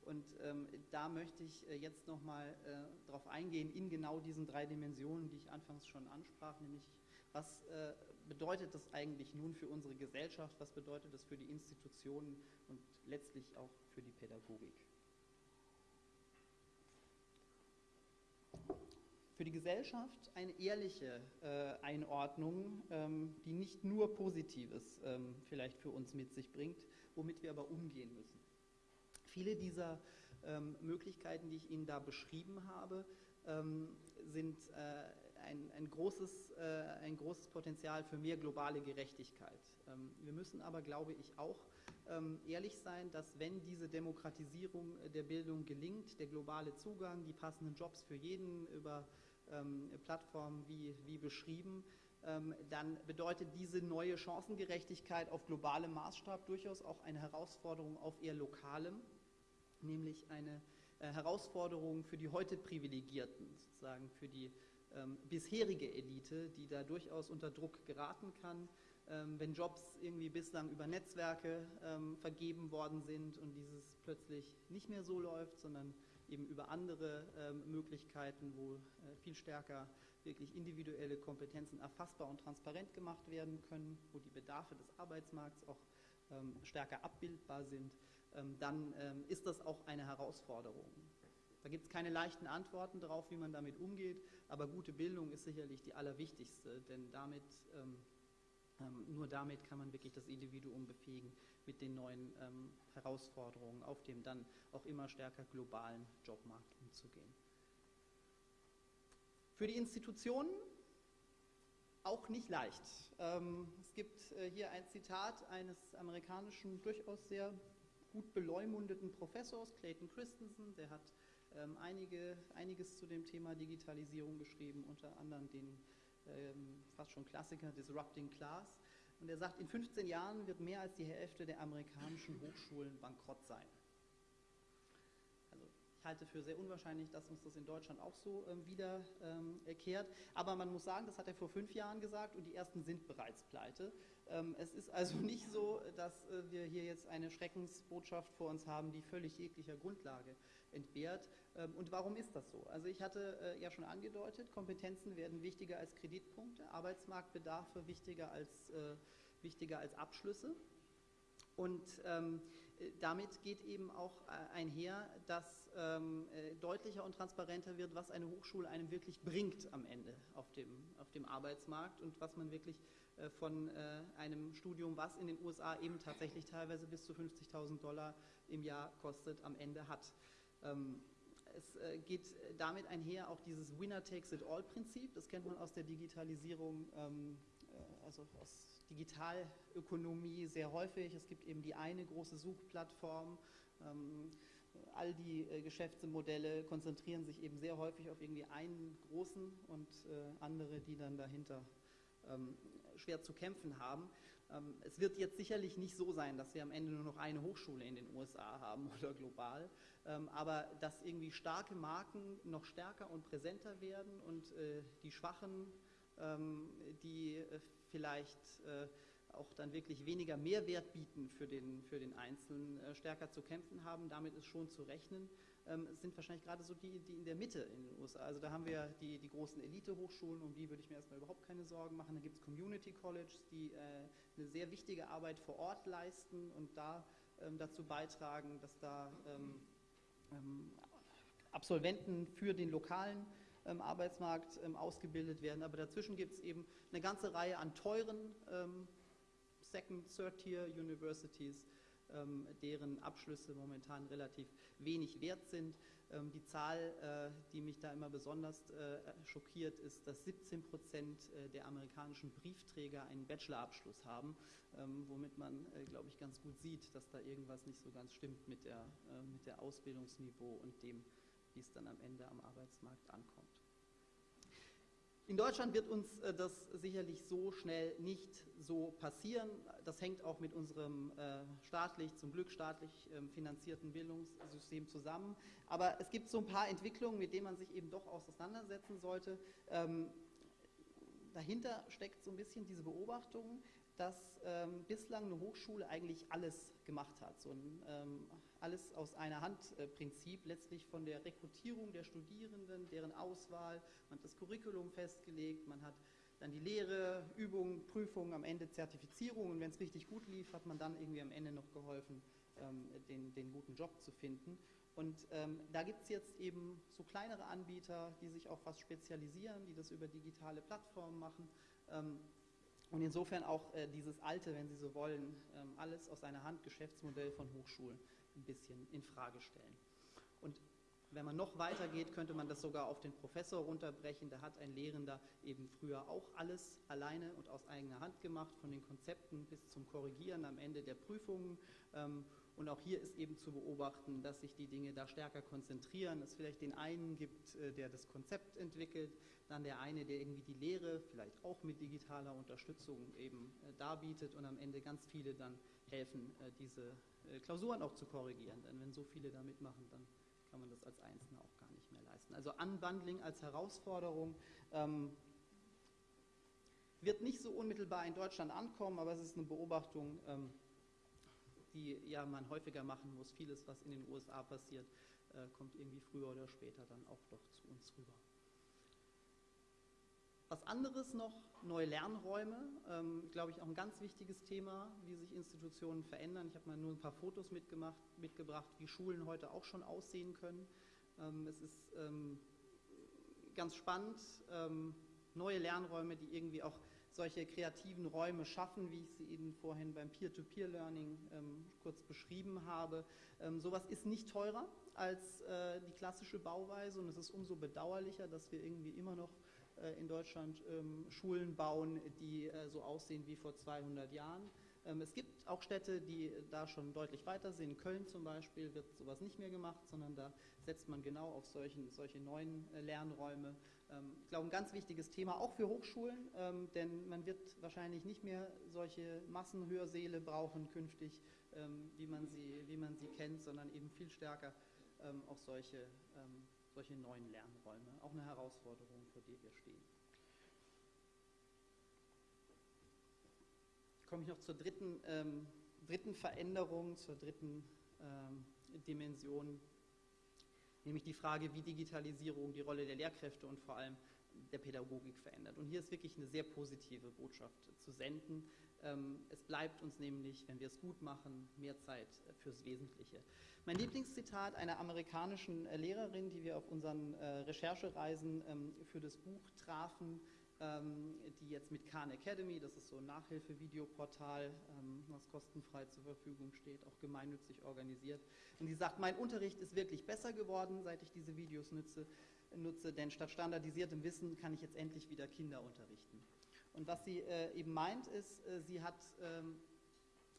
Speaker 1: Und ähm, da möchte ich äh, jetzt nochmal äh, darauf eingehen, in genau diesen drei Dimensionen, die ich anfangs schon ansprach, nämlich was äh, bedeutet das eigentlich nun für unsere Gesellschaft, was bedeutet das für die Institutionen und letztlich auch für die Pädagogik. Für die Gesellschaft eine ehrliche äh, Einordnung, ähm, die nicht nur Positives ähm, vielleicht für uns mit sich bringt, womit wir aber umgehen müssen. Viele dieser ähm, Möglichkeiten, die ich Ihnen da beschrieben habe, ähm, sind äh, ein, ein, großes, äh, ein großes Potenzial für mehr globale Gerechtigkeit. Ähm, wir müssen aber, glaube ich, auch ähm, ehrlich sein, dass wenn diese Demokratisierung der Bildung gelingt, der globale Zugang, die passenden Jobs für jeden über ähm, Plattformen wie, wie beschrieben, ähm, dann bedeutet diese neue Chancengerechtigkeit auf globalem Maßstab durchaus auch eine Herausforderung auf eher lokalem, nämlich eine äh, Herausforderung für die heute Privilegierten, sozusagen für die ähm, bisherige Elite, die da durchaus unter Druck geraten kann, ähm, wenn Jobs irgendwie bislang über Netzwerke ähm, vergeben worden sind und dieses plötzlich nicht mehr so läuft, sondern eben über andere ähm, Möglichkeiten, wo äh, viel stärker wirklich individuelle Kompetenzen erfassbar und transparent gemacht werden können, wo die Bedarfe des Arbeitsmarkts auch ähm, stärker abbildbar sind, ähm, dann ist das auch eine Herausforderung. Da gibt es keine leichten Antworten darauf, wie man damit umgeht, aber gute Bildung ist sicherlich die allerwichtigste, denn damit, ähm, ähm, nur damit kann man wirklich das Individuum befähigen, mit den neuen ähm, Herausforderungen auf dem dann auch immer stärker globalen Jobmarkt umzugehen. Für die Institutionen auch nicht leicht. Ähm, es gibt äh, hier ein Zitat eines amerikanischen, durchaus sehr gut beleumundeten Professors, Clayton Christensen, der hat ähm, einige, einiges zu dem Thema Digitalisierung geschrieben, unter anderem den ähm, fast schon Klassiker Disrupting Class. Und er sagt, in 15 Jahren wird mehr als die Hälfte der amerikanischen Hochschulen bankrott sein. Ich halte für sehr unwahrscheinlich, dass uns das in Deutschland auch so ähm, wiederkehrt. Ähm, Aber man muss sagen, das hat er vor fünf Jahren gesagt und die ersten sind bereits pleite. Ähm, es ist also nicht so, dass äh, wir hier jetzt eine Schreckensbotschaft vor uns haben, die völlig jeglicher Grundlage entbehrt. Ähm, und warum ist das so? Also ich hatte äh, ja schon angedeutet, Kompetenzen werden wichtiger als Kreditpunkte, Arbeitsmarktbedarfe wichtiger als, äh, wichtiger als Abschlüsse. Und ähm, damit geht eben auch äh, einher, dass ähm, äh, deutlicher und transparenter wird, was eine Hochschule einem wirklich bringt am Ende auf dem, auf dem Arbeitsmarkt und was man wirklich äh, von äh, einem Studium, was in den USA eben tatsächlich teilweise bis zu 50.000 Dollar im Jahr kostet, am Ende hat. Ähm, es äh, geht damit einher auch dieses Winner-Takes-it-all-Prinzip, das kennt man aus der Digitalisierung, ähm, äh, also aus Digitalökonomie sehr häufig. Es gibt eben die eine große Suchplattform. Ähm, all die äh, Geschäftsmodelle konzentrieren sich eben sehr häufig auf irgendwie einen großen und äh, andere, die dann dahinter ähm, schwer zu kämpfen haben. Ähm, es wird jetzt sicherlich nicht so sein, dass wir am Ende nur noch eine Hochschule in den USA haben oder global, aber dass irgendwie starke Marken noch stärker und präsenter werden und äh, die Schwachen, die äh, vielleicht äh, auch dann wirklich weniger Mehrwert bieten für den, für den Einzelnen, äh, stärker zu kämpfen haben. Damit ist schon zu rechnen. Ähm, sind wahrscheinlich gerade so die, die in der Mitte in den USA. Also da haben wir die, die großen Elite-Hochschulen, um die würde ich mir erstmal überhaupt keine Sorgen machen. Da gibt es Community Colleges, die eine sehr wichtige Arbeit vor Ort leisten und da ähm, dazu beitragen, dass da ähm, ähm, Absolventen für den lokalen ähm, Arbeitsmarkt ähm, ausgebildet werden. Aber dazwischen gibt es eben eine ganze Reihe an teuren ähm, Second, Third-Tier Universities, ähm, deren Abschlüsse momentan relativ wenig wert sind. Ähm, die Zahl, äh, die mich da immer besonders äh, schockiert, ist, dass 17 Prozent äh, der amerikanischen Briefträger einen Bachelorabschluss haben, womit man, glaube ich, ganz gut sieht, dass da irgendwas nicht so ganz stimmt mit der, mit der Ausbildungsniveau und dem, wie es dann am Ende am Arbeitsmarkt ankommt. In Deutschland wird uns äh, das sicherlich so schnell nicht so passieren. Das hängt auch mit unserem äh, staatlich, zum Glück staatlich ähm, finanzierten Bildungssystem zusammen. Aber es gibt so ein paar Entwicklungen, mit denen man sich eben doch auseinandersetzen sollte. Ähm, dahinter steckt so ein bisschen diese Beobachtung, dass ähm, bislang eine Hochschule eigentlich alles gemacht hat. So ein alles aus einer Hand-Prinzip, letztlich von der Rekrutierung der Studierenden, deren Auswahl, man hat das Curriculum festgelegt, man hat dann die Lehre, Übungen, Prüfungen, am Ende Zertifizierung und wenn es richtig gut lief, hat man dann irgendwie am Ende noch geholfen, ähm, den, den guten Job zu finden. Und ähm, da gibt es jetzt eben so kleinere Anbieter, die sich auf was spezialisieren, die das über digitale Plattformen machen. Ähm, und insofern auch äh, dieses alte, wenn Sie so wollen, ähm, alles aus einer Hand Geschäftsmodell von Hochschulen ein bisschen in Frage stellen. Und wenn man noch weiter geht, könnte man das sogar auf den Professor runterbrechen. Da hat ein Lehrender eben früher auch alles alleine und aus eigener Hand gemacht, von den Konzepten bis zum Korrigieren am Ende der Prüfungen. Ähm, und auch hier ist eben zu beobachten, dass sich die Dinge da stärker konzentrieren. Es vielleicht den einen gibt, äh, der das Konzept entwickelt, dann der eine, der irgendwie die Lehre, vielleicht auch mit digitaler Unterstützung eben äh, darbietet und am Ende ganz viele dann helfen, äh, diese Klausuren auch zu korrigieren. Denn wenn so viele da mitmachen, dann kann man das als Einzelner auch gar nicht mehr leisten. Also Unbundling als Herausforderung ähm, wird nicht so unmittelbar in Deutschland ankommen, aber es ist eine Beobachtung, ähm, die ja man häufiger machen muss. Vieles, was in den USA passiert, äh, kommt irgendwie früher oder später dann auch doch zu uns rüber. Was anderes noch, neue Lernräume, ähm, glaube ich auch ein ganz wichtiges Thema, wie sich Institutionen verändern. Ich habe mal nur ein paar Fotos mitgemacht, mitgebracht, wie Schulen heute auch schon aussehen können. Ähm, es ist ähm, ganz spannend, ähm, neue Lernräume, die irgendwie auch solche kreativen Räume schaffen, wie ich sie Ihnen vorhin beim Peer-to-Peer-Learning ähm, kurz beschrieben habe. Ähm, sowas ist nicht teurer als äh, die klassische Bauweise und es ist umso bedauerlicher, dass wir irgendwie immer noch äh, in Deutschland ähm, Schulen bauen, die äh, so aussehen wie vor 200 Jahren. Ähm, es gibt auch Städte, die da schon deutlich weiter sind. In Köln zum Beispiel wird sowas nicht mehr gemacht, sondern da setzt man genau auf solchen, solche neuen äh, Lernräume. Ähm, ich glaube, ein ganz wichtiges Thema auch für Hochschulen, denn man wird wahrscheinlich nicht mehr solche Massenhörsäle brauchen künftig, wie man sie, wie man sie kennt, sondern eben viel stärker auch solche solche neuen Lernräume. Auch eine Herausforderung, vor der wir stehen. Komme ich noch zur dritten, ähm, dritten Veränderung, zur dritten ähm, Dimension, nämlich die Frage, wie Digitalisierung die Rolle der Lehrkräfte und vor allem der Pädagogik verändert. Und hier ist wirklich eine sehr positive Botschaft zu senden. Ähm, es bleibt uns nämlich, wenn wir es gut machen, mehr Zeit fürs Wesentliche. Mein Lieblingszitat einer amerikanischen äh, Lehrerin, die wir auf unseren äh, Recherchereisen ähm, für das Buch trafen, die jetzt mit Khan Academy, das ist so ein Nachhilfe-Videoportal, was kostenfrei zur Verfügung steht, auch gemeinnützig organisiert. Und sie sagt, mein Unterricht ist wirklich besser geworden, seit ich diese Videos nutze, nutze denn statt standardisiertem Wissen kann ich jetzt endlich wieder Kinder unterrichten. Und was sie äh, eben meint, ist, äh, sie hat ähm,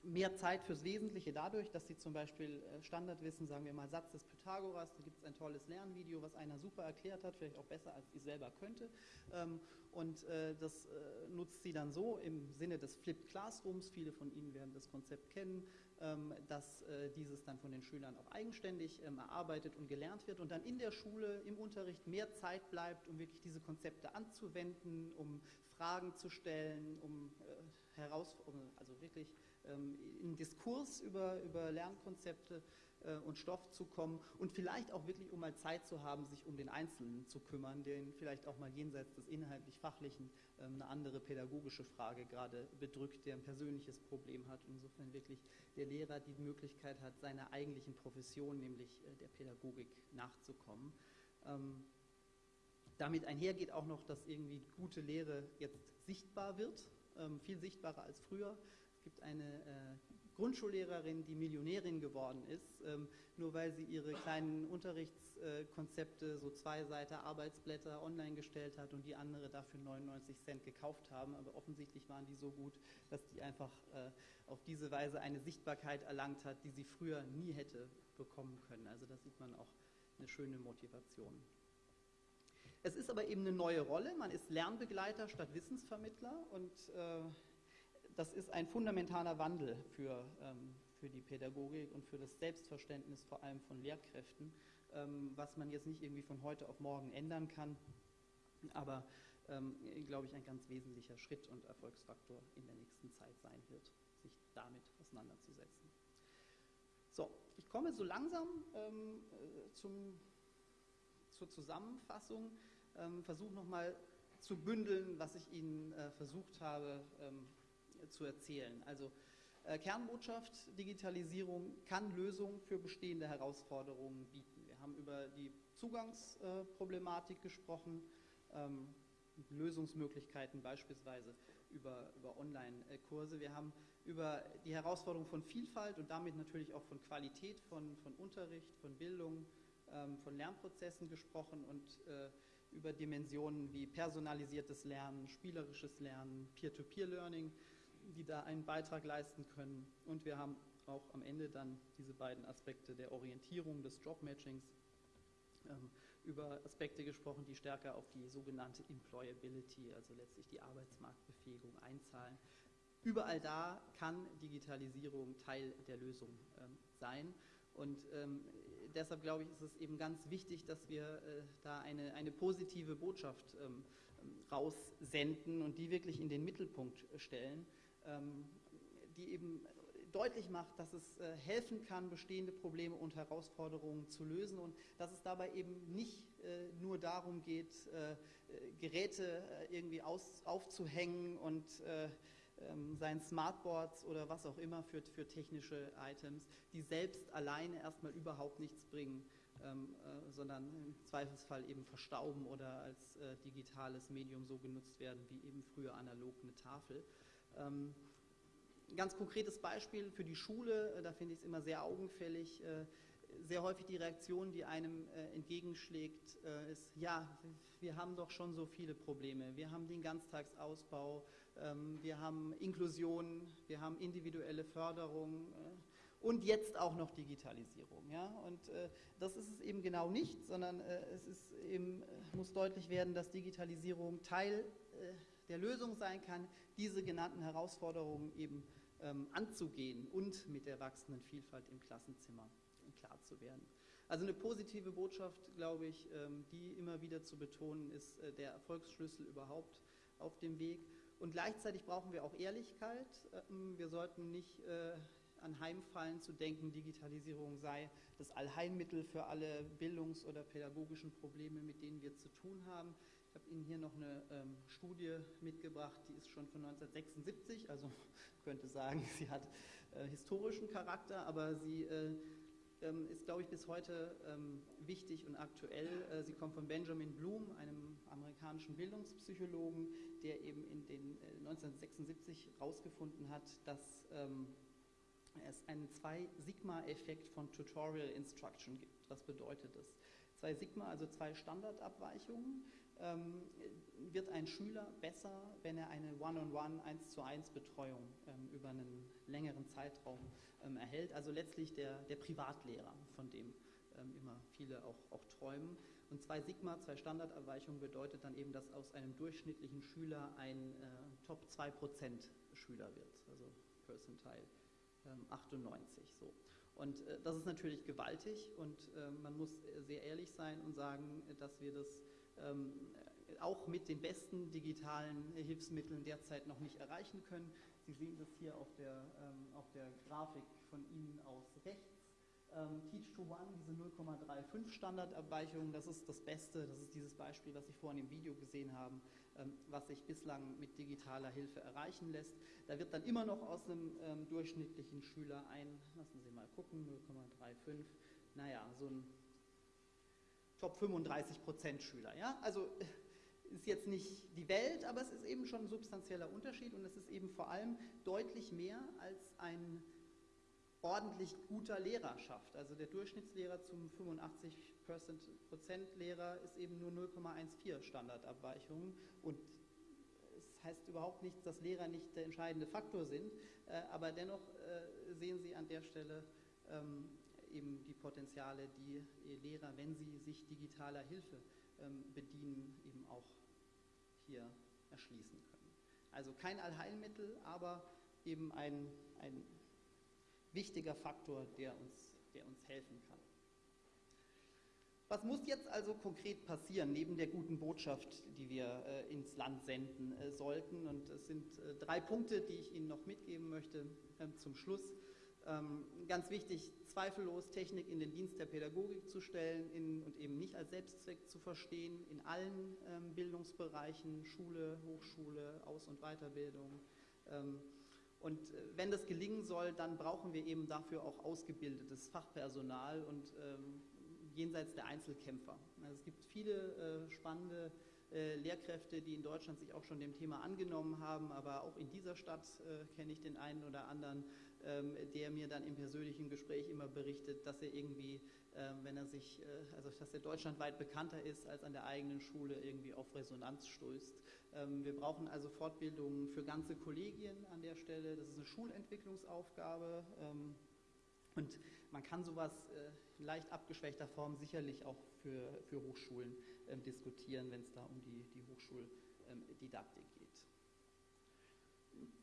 Speaker 1: mehr Zeit fürs Wesentliche dadurch, dass sie zum Beispiel äh, Standardwissen, sagen wir mal Satz des Pythagoras, da gibt es ein tolles Lernvideo, was einer super erklärt hat, vielleicht auch besser als ich selber könnte. Ähm, und äh, das äh, nutzt sie dann so im Sinne des Flipped Classrooms, viele von Ihnen werden das Konzept kennen, ähm, dass dieses dann von den Schülern auch eigenständig ähm, erarbeitet und gelernt wird und dann in der Schule im Unterricht mehr Zeit bleibt, um wirklich diese Konzepte anzuwenden, um Fragen zu stellen, um Herausforderungen, also wirklich in Diskurs über, über Lernkonzepte äh, und Stoff zu kommen und vielleicht auch wirklich, um mal Zeit zu haben, sich um den Einzelnen zu kümmern, den vielleicht auch mal jenseits des inhaltlich-fachlichen ähm, eine andere pädagogische Frage gerade bedrückt, der ein persönliches Problem hat. Insofern wirklich der Lehrer die Möglichkeit hat, seiner eigentlichen Profession, nämlich äh, der Pädagogik, nachzukommen. Ähm, damit einhergeht auch noch, dass irgendwie gute Lehre jetzt sichtbar wird, ähm, viel sichtbarer als früher. Es gibt eine äh, Grundschullehrerin, die Millionärin geworden ist, ähm, nur weil sie ihre kleinen Unterrichtskonzepte, so zwei Seiten Arbeitsblätter online gestellt hat und die andere dafür 99 Cent gekauft haben. Aber offensichtlich waren die so gut, dass die einfach äh, auf diese Weise eine Sichtbarkeit erlangt hat, die sie früher nie hätte bekommen können. Also da sieht man auch eine schöne Motivation. Es ist aber eben eine neue Rolle. Man ist Lernbegleiter statt Wissensvermittler und äh, das ist ein fundamentaler Wandel für, ähm, für die Pädagogik und für das Selbstverständnis vor allem von Lehrkräften, ähm, was man jetzt nicht irgendwie von heute auf morgen ändern kann, aber ähm, glaube ich ein ganz wesentlicher Schritt und Erfolgsfaktor in der nächsten Zeit sein wird, sich damit auseinanderzusetzen. So, ich komme so langsam ähm, äh, zum, zur Zusammenfassung, ähm, versuche nochmal zu bündeln, was ich Ihnen äh, versucht habe ähm, zu erzählen. Also äh, Kernbotschaft, Digitalisierung kann Lösungen für bestehende Herausforderungen bieten. Wir haben über die Zugangsproblematik gesprochen, ähm, Lösungsmöglichkeiten beispielsweise über, über Online-Kurse. Wir haben über die Herausforderung von Vielfalt und damit natürlich auch von Qualität von, von Unterricht, von Bildung, ähm, von Lernprozessen gesprochen und äh, über Dimensionen wie personalisiertes Lernen, spielerisches Lernen, Peer-to-Peer-Learning die da einen Beitrag leisten können. Und wir haben auch am Ende dann diese beiden Aspekte der Orientierung, des Jobmatchings, ähm, über Aspekte gesprochen, die stärker auf die sogenannte Employability, also letztlich die Arbeitsmarktbefähigung einzahlen. Überall da kann Digitalisierung Teil der Lösung ähm, sein. Und ähm, deshalb glaube ich, ist es eben ganz wichtig, dass wir äh, da eine, eine positive Botschaft ähm, raussenden und die wirklich in den Mittelpunkt stellen. Ähm, die eben deutlich macht, dass es äh, helfen kann, bestehende Probleme und Herausforderungen zu lösen und dass es dabei eben nicht äh, nur darum geht, äh, Geräte irgendwie aus, aufzuhängen und ähm, seinen Smartboards oder was auch immer für, für technische Items, die selbst alleine erstmal überhaupt nichts bringen, ähm, äh, sondern im Zweifelsfall eben verstauben oder als äh, digitales Medium so genutzt werden wie eben früher analog eine Tafel. Ähm, ein ganz konkretes Beispiel für die Schule, äh, da finde ich es immer sehr augenfällig. Äh, sehr häufig die Reaktion, die einem äh, entgegenschlägt, ist, ja, wir haben doch schon so viele Probleme. Wir haben den Ganztagsausbau, ähm, wir haben Inklusion, wir haben individuelle Förderung und jetzt auch noch Digitalisierung. Ja? Und das ist es eben genau nicht, sondern es ist eben, muss deutlich werden, dass Digitalisierung Teil der Lösung sein kann, diese genannten Herausforderungen eben ähm, anzugehen und mit der wachsenden Vielfalt im Klassenzimmer klar zu werden. Also eine positive Botschaft, glaube ich, ähm, die immer wieder zu betonen ist, äh, der Erfolgsschlüssel überhaupt auf dem Weg. Und gleichzeitig brauchen wir auch Ehrlichkeit. Ähm, wir sollten nicht äh, anheimfallen zu denken, Digitalisierung sei das Allheilmittel für alle bildungs- oder pädagogischen Probleme, mit denen wir zu tun haben. Ich habe Ihnen hier noch eine ähm, Studie mitgebracht, die ist schon von 1976, also könnte sagen, sie hat äh, historischen Charakter, aber sie äh, ähm, ist, glaube ich, bis heute ähm, wichtig und aktuell. Äh, sie kommt von Benjamin Bloom, einem amerikanischen Bildungspsychologen, der eben in den 1976 äh, herausgefunden hat, dass ähm, es einen Zwei-Sigma-Effekt von Tutorial Instruction gibt. Was bedeutet das? Zwei Sigma, also zwei Standardabweichungen ähm, wird ein Schüler besser, wenn er eine One-on-One, eins zu eins Betreuung ähm, über einen längeren Zeitraum ähm, erhält. Also letztlich der, der Privatlehrer, von dem ähm, immer viele auch, auch träumen. Und zwei Sigma, zwei Standardabweichungen bedeutet dann eben, dass aus einem durchschnittlichen Schüler ein äh, Top 2% Schüler wird, also Percentile 98. Ähm, so. Und äh, das ist natürlich gewaltig und äh, man muss sehr ehrlich sein und sagen, dass wir das auch mit den besten digitalen Hilfsmitteln derzeit noch nicht erreichen können. Sie sehen das hier auf der, ähm, auf der Grafik von Ihnen aus rechts. Ähm, Teach to One, diese 0,35 Standardabweichungen, das ist das Beste, das ist dieses Beispiel, was Sie vorhin im Video gesehen haben, ähm, was sich bislang mit digitaler Hilfe erreichen lässt. Da wird dann immer noch aus einem ähm, durchschnittlichen Schüler ein, lassen Sie mal gucken, 0,35, naja, so ein Top 35 Prozent Schüler. Ja? Also äh, ist jetzt nicht die Welt, aber es ist eben schon ein substanzieller Unterschied und es ist eben vor allem deutlich mehr als ein ordentlich guter Lehrer schafft. Also der Durchschnittslehrer zum 85% Lehrer ist eben nur 0,14 Standardabweichungen und es heißt überhaupt nicht, dass Lehrer nicht der entscheidende Faktor sind, äh, aber dennoch äh, sehen Sie an der Stelle ähm, eben die Potenziale, die Lehrer, wenn sie sich digitaler Hilfe ähm, bedienen, eben auch hier erschließen können. Also kein Allheilmittel, aber eben ein, ein wichtiger Faktor, der uns, der uns helfen kann. Was muss jetzt also konkret passieren, neben der guten Botschaft, die wir äh, ins Land senden äh, sollten? Und es sind äh, drei Punkte, die ich Ihnen noch mitgeben möchte ähm, zum Schluss. Ähm, ganz wichtig, zweifellos Technik in den Dienst der Pädagogik zu stellen in, und eben nicht als Selbstzweck zu verstehen in allen ähm, Bildungsbereichen, Schule, Hochschule, Aus- und Weiterbildung. Ähm, und äh, wenn das gelingen soll, dann brauchen wir eben dafür auch ausgebildetes Fachpersonal und ähm, jenseits der Einzelkämpfer. Also es gibt viele äh, spannende äh, Lehrkräfte, die in Deutschland sich auch schon dem Thema angenommen haben, aber auch in dieser Stadt äh, kenne ich den einen oder anderen, ähm, der mir dann im persönlichen Gespräch immer berichtet, dass er irgendwie, ähm, wenn er sich, äh, also dass er deutschlandweit bekannter ist als an der eigenen Schule, irgendwie auf Resonanz stößt. Ähm, wir brauchen also Fortbildungen für ganze Kollegien an der Stelle. Das ist eine Schulentwicklungsaufgabe. Und man kann sowas äh, leicht abgeschwächter Form sicherlich auch für, für Hochschulen ähm, diskutieren, wenn es da um die, die Hochschuldidaktik ähm, geht.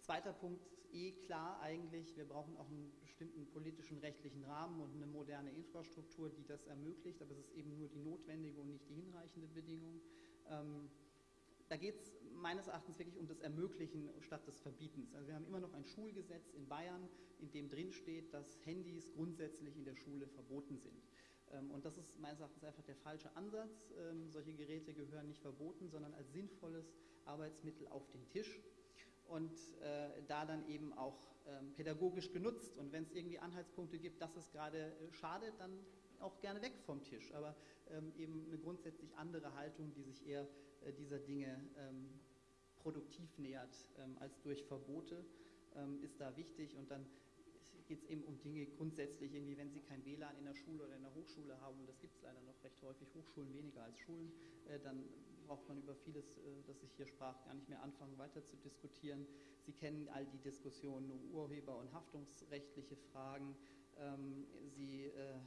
Speaker 1: Zweiter Punkt, eh klar eigentlich, wir brauchen auch einen bestimmten politischen, rechtlichen Rahmen und eine moderne Infrastruktur, die das ermöglicht, aber es ist eben nur die notwendige und nicht die hinreichende Bedingung. Ähm, da geht es meines Erachtens wirklich um das Ermöglichen statt des Verbietens. Also wir haben immer noch ein Schulgesetz in Bayern, in dem drin steht, dass Handys grundsätzlich in der Schule verboten sind. Ähm, und das ist meines Erachtens einfach der falsche Ansatz. Ähm, solche Geräte gehören nicht verboten, sondern als sinnvolles Arbeitsmittel auf den Tisch und äh, da dann eben auch ähm, pädagogisch genutzt. Und wenn es irgendwie Anhaltspunkte gibt, dass es gerade äh, schadet, dann auch gerne weg vom Tisch. Aber ähm, eben eine grundsätzlich andere Haltung, die sich eher äh, dieser Dinge ähm, produktiv nähert ähm, als durch Verbote, ähm, ist da wichtig. Und dann geht es eben um Dinge grundsätzlich, irgendwie, wenn Sie kein WLAN in der Schule oder in der Hochschule haben, und das gibt es leider noch recht häufig, Hochschulen weniger als Schulen, äh, dann braucht man über vieles, äh, das ich hier sprach, gar nicht mehr anfangen, weiter zu diskutieren. Sie kennen all die Diskussionen um Urheber- und haftungsrechtliche Fragen. Ähm, Sie äh,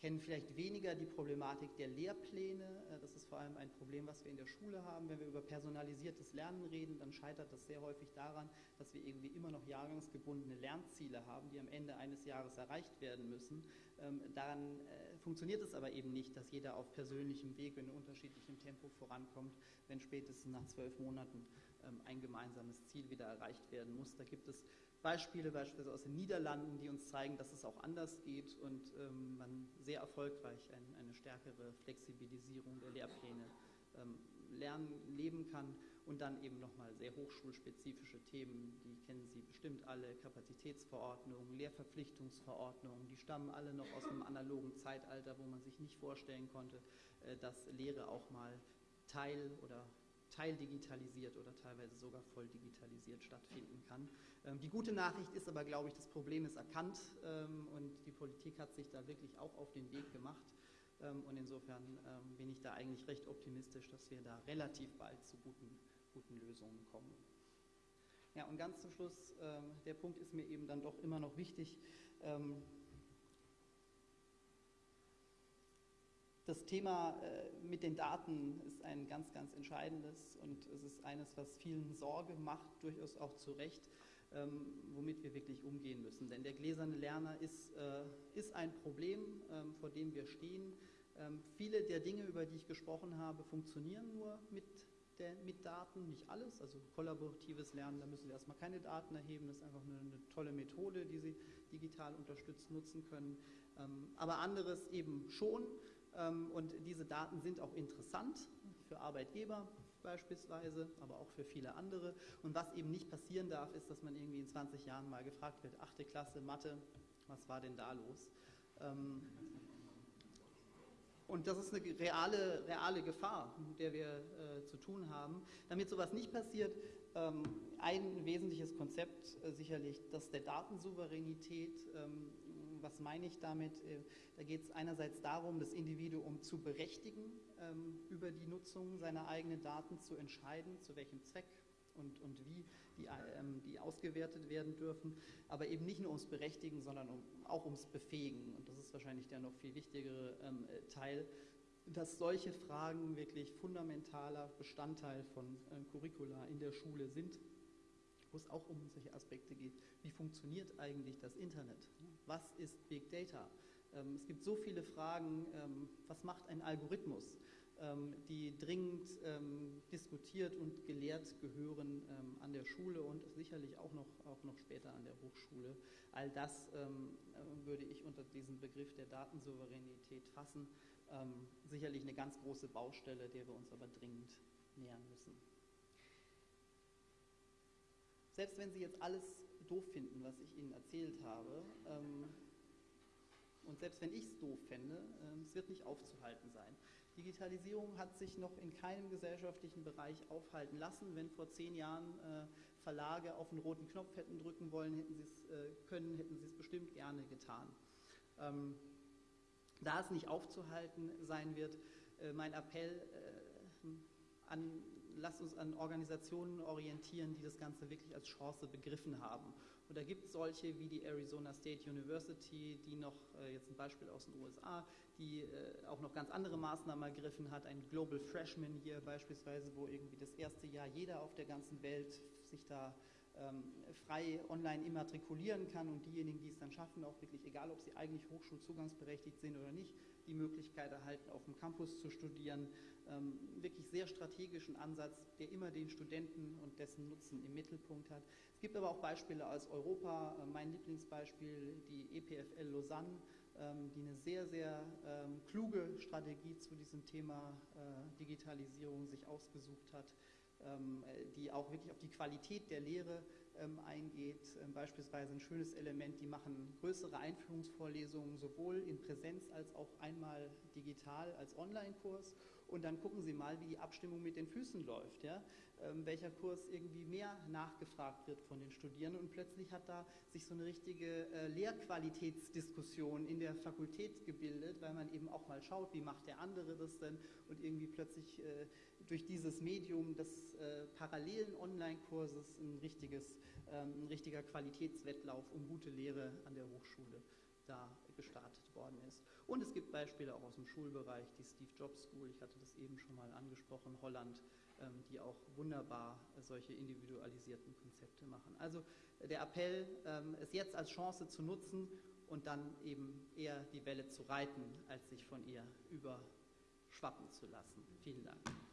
Speaker 1: kennen vielleicht weniger die Problematik der Lehrpläne. Äh, das ist vor allem ein Problem, was wir in der Schule haben. Wenn wir über personalisiertes Lernen reden, dann scheitert das sehr häufig daran, dass wir irgendwie immer noch jahrgangsgebundene Lernziele haben, die am Ende eines Jahres erreicht werden müssen. Ähm, daran äh, funktioniert es aber eben nicht, dass jeder auf persönlichem Weg in unterschiedlichem Tempo vorankommt, wenn spätestens nach zwölf Monaten ähm, ein gemeinsames Ziel wieder erreicht werden muss. Da gibt es Beispiele beispielsweise aus den Niederlanden, die uns zeigen, dass es auch anders geht und ähm, man sehr erfolgreich ein, eine stärkere Flexibilisierung der Lehrpläne ähm, lernen, leben kann und dann eben nochmal sehr hochschulspezifische Themen, die kennen Sie bestimmt alle, Kapazitätsverordnungen, Lehrverpflichtungsverordnungen, die stammen alle noch aus einem analogen Zeitalter, wo man sich nicht vorstellen konnte, äh, dass Lehre auch mal Teil oder teildigitalisiert oder teilweise sogar voll digitalisiert stattfinden kann. Ähm, die gute Nachricht ist aber, glaube ich, das Problem ist erkannt ähm, und die Politik hat sich da wirklich auch auf den Weg gemacht. Ähm, und insofern bin ich da eigentlich recht optimistisch, dass wir da relativ bald zu guten, guten Lösungen kommen. Ja, und ganz zum Schluss, der Punkt ist mir eben dann doch immer noch wichtig. Das Thema äh, mit den Daten ist ein ganz, ganz entscheidendes und es ist eines, was vielen Sorge macht, durchaus auch zu Recht, ähm, womit wir wirklich umgehen müssen. Denn der gläserne Lerner ist, äh, ist ein Problem, ähm, vor dem wir stehen. Ähm, viele der Dinge, über die ich gesprochen habe, funktionieren nur mit, der, mit Daten, nicht alles. Also kollaboratives Lernen, da müssen Sie erstmal keine Daten erheben, das ist einfach eine, eine tolle Methode, die Sie digital unterstützt nutzen können. Aber anderes eben schon. Ähm, und diese Daten sind auch interessant für Arbeitgeber beispielsweise, aber auch für viele andere. Und was eben nicht passieren darf, ist, dass man irgendwie in 20 Jahren mal gefragt wird, achte Klasse, Mathe, was war denn da los? Ähm, und das ist eine reale, reale Gefahr, mit der wir äh, zu tun haben. Damit sowas nicht passiert, ähm, ein wesentliches Konzept äh, sicherlich das der Datensouveränität. Ähm, was meine ich damit? Äh, da geht es einerseits darum, das Individuum zu berechtigen, ähm, über die Nutzung seiner eigenen Daten zu entscheiden, zu welchem Zweck und, und wie die, ähm, die ausgewertet werden dürfen, aber eben nicht nur ums Berechtigen, sondern um, auch ums Befähigen. Und das ist wahrscheinlich der noch viel wichtigere ähm, Teil, dass solche Fragen wirklich fundamentaler Bestandteil von äh, Curricula in der Schule sind, wo es auch um solche Aspekte geht. Wie funktioniert eigentlich das Internet? Was ist Big Data? Ähm, es gibt so viele Fragen, ähm, was macht ein Algorithmus? Ähm, die dringend diskutiert und gelehrt gehören an der Schule und sicherlich auch noch, auch noch später an der Hochschule. All das äh, würde ich unter diesen Begriff der Datensouveränität fassen. sicherlich eine ganz große Baustelle, der wir uns aber dringend nähern müssen. Selbst wenn Sie jetzt alles doof finden, was ich Ihnen erzählt habe, und selbst wenn ich es doof fände, es wird nicht aufzuhalten sein. Digitalisierung hat sich noch in keinem gesellschaftlichen Bereich aufhalten lassen. Wenn vor zehn Jahren äh, Verlage auf den roten Knopf hätten drücken wollen, hätten sie es äh, können, hätten sie es bestimmt gerne getan. Ähm, da es nicht aufzuhalten sein wird, äh, mein Appell äh, an, lasst uns an Organisationen orientieren, die das Ganze wirklich als Chance begriffen haben. Und da gibt es solche wie die Arizona State University, die noch, äh, jetzt ein Beispiel aus den USA, die äh, auch noch ganz andere Maßnahmen ergriffen hat, ein Global Freshman Year beispielsweise, wo irgendwie das erste Jahr jeder auf der ganzen Welt sich da ähm, frei online immatrikulieren kann und diejenigen, die es dann schaffen, auch wirklich, egal ob sie eigentlich hochschulzugangsberechtigt sind oder nicht, die Möglichkeit erhalten, auf dem Campus zu studieren. Ähm, wirklich sehr strategischen Ansatz, der immer den Studenten und dessen Nutzen im Mittelpunkt hat. Es gibt aber auch Beispiele aus Europa. Äh, mein Lieblingsbeispiel, die EPFL Lausanne, ähm, die eine sehr, sehr ähm, kluge Strategie zu diesem Thema äh, Digitalisierung sich ausgesucht hat, ähm, die auch wirklich auf die Qualität der Lehre eingeht. Beispielsweise ein schönes Element, die machen größere Einführungsvorlesungen sowohl in Präsenz als auch einmal digital als Online-Kurs und dann gucken Sie mal, wie die Abstimmung mit den Füßen läuft. Ja? Ähm, welcher Kurs irgendwie mehr nachgefragt wird von den Studierenden und plötzlich hat da sich so eine richtige äh, Lehrqualitätsdiskussion in der Fakultät gebildet, weil man eben auch mal schaut, wie macht der andere das denn und irgendwie plötzlich äh, durch dieses Medium des äh, parallelen Online-Kurses ein, richtiges, ähm, ein richtiger Qualitätswettlauf um gute Lehre an der Hochschule da gestartet worden ist. Und es gibt Beispiele auch aus dem Schulbereich, die Steve Jobs School, ich hatte das eben schon mal angesprochen, Holland, ähm, die auch wunderbar solche individualisierten Konzepte machen. Also der Appell, ähm, es jetzt als Chance zu nutzen und dann eben eher die Welle zu reiten, als sich von ihr überschwappen zu lassen. Vielen Dank.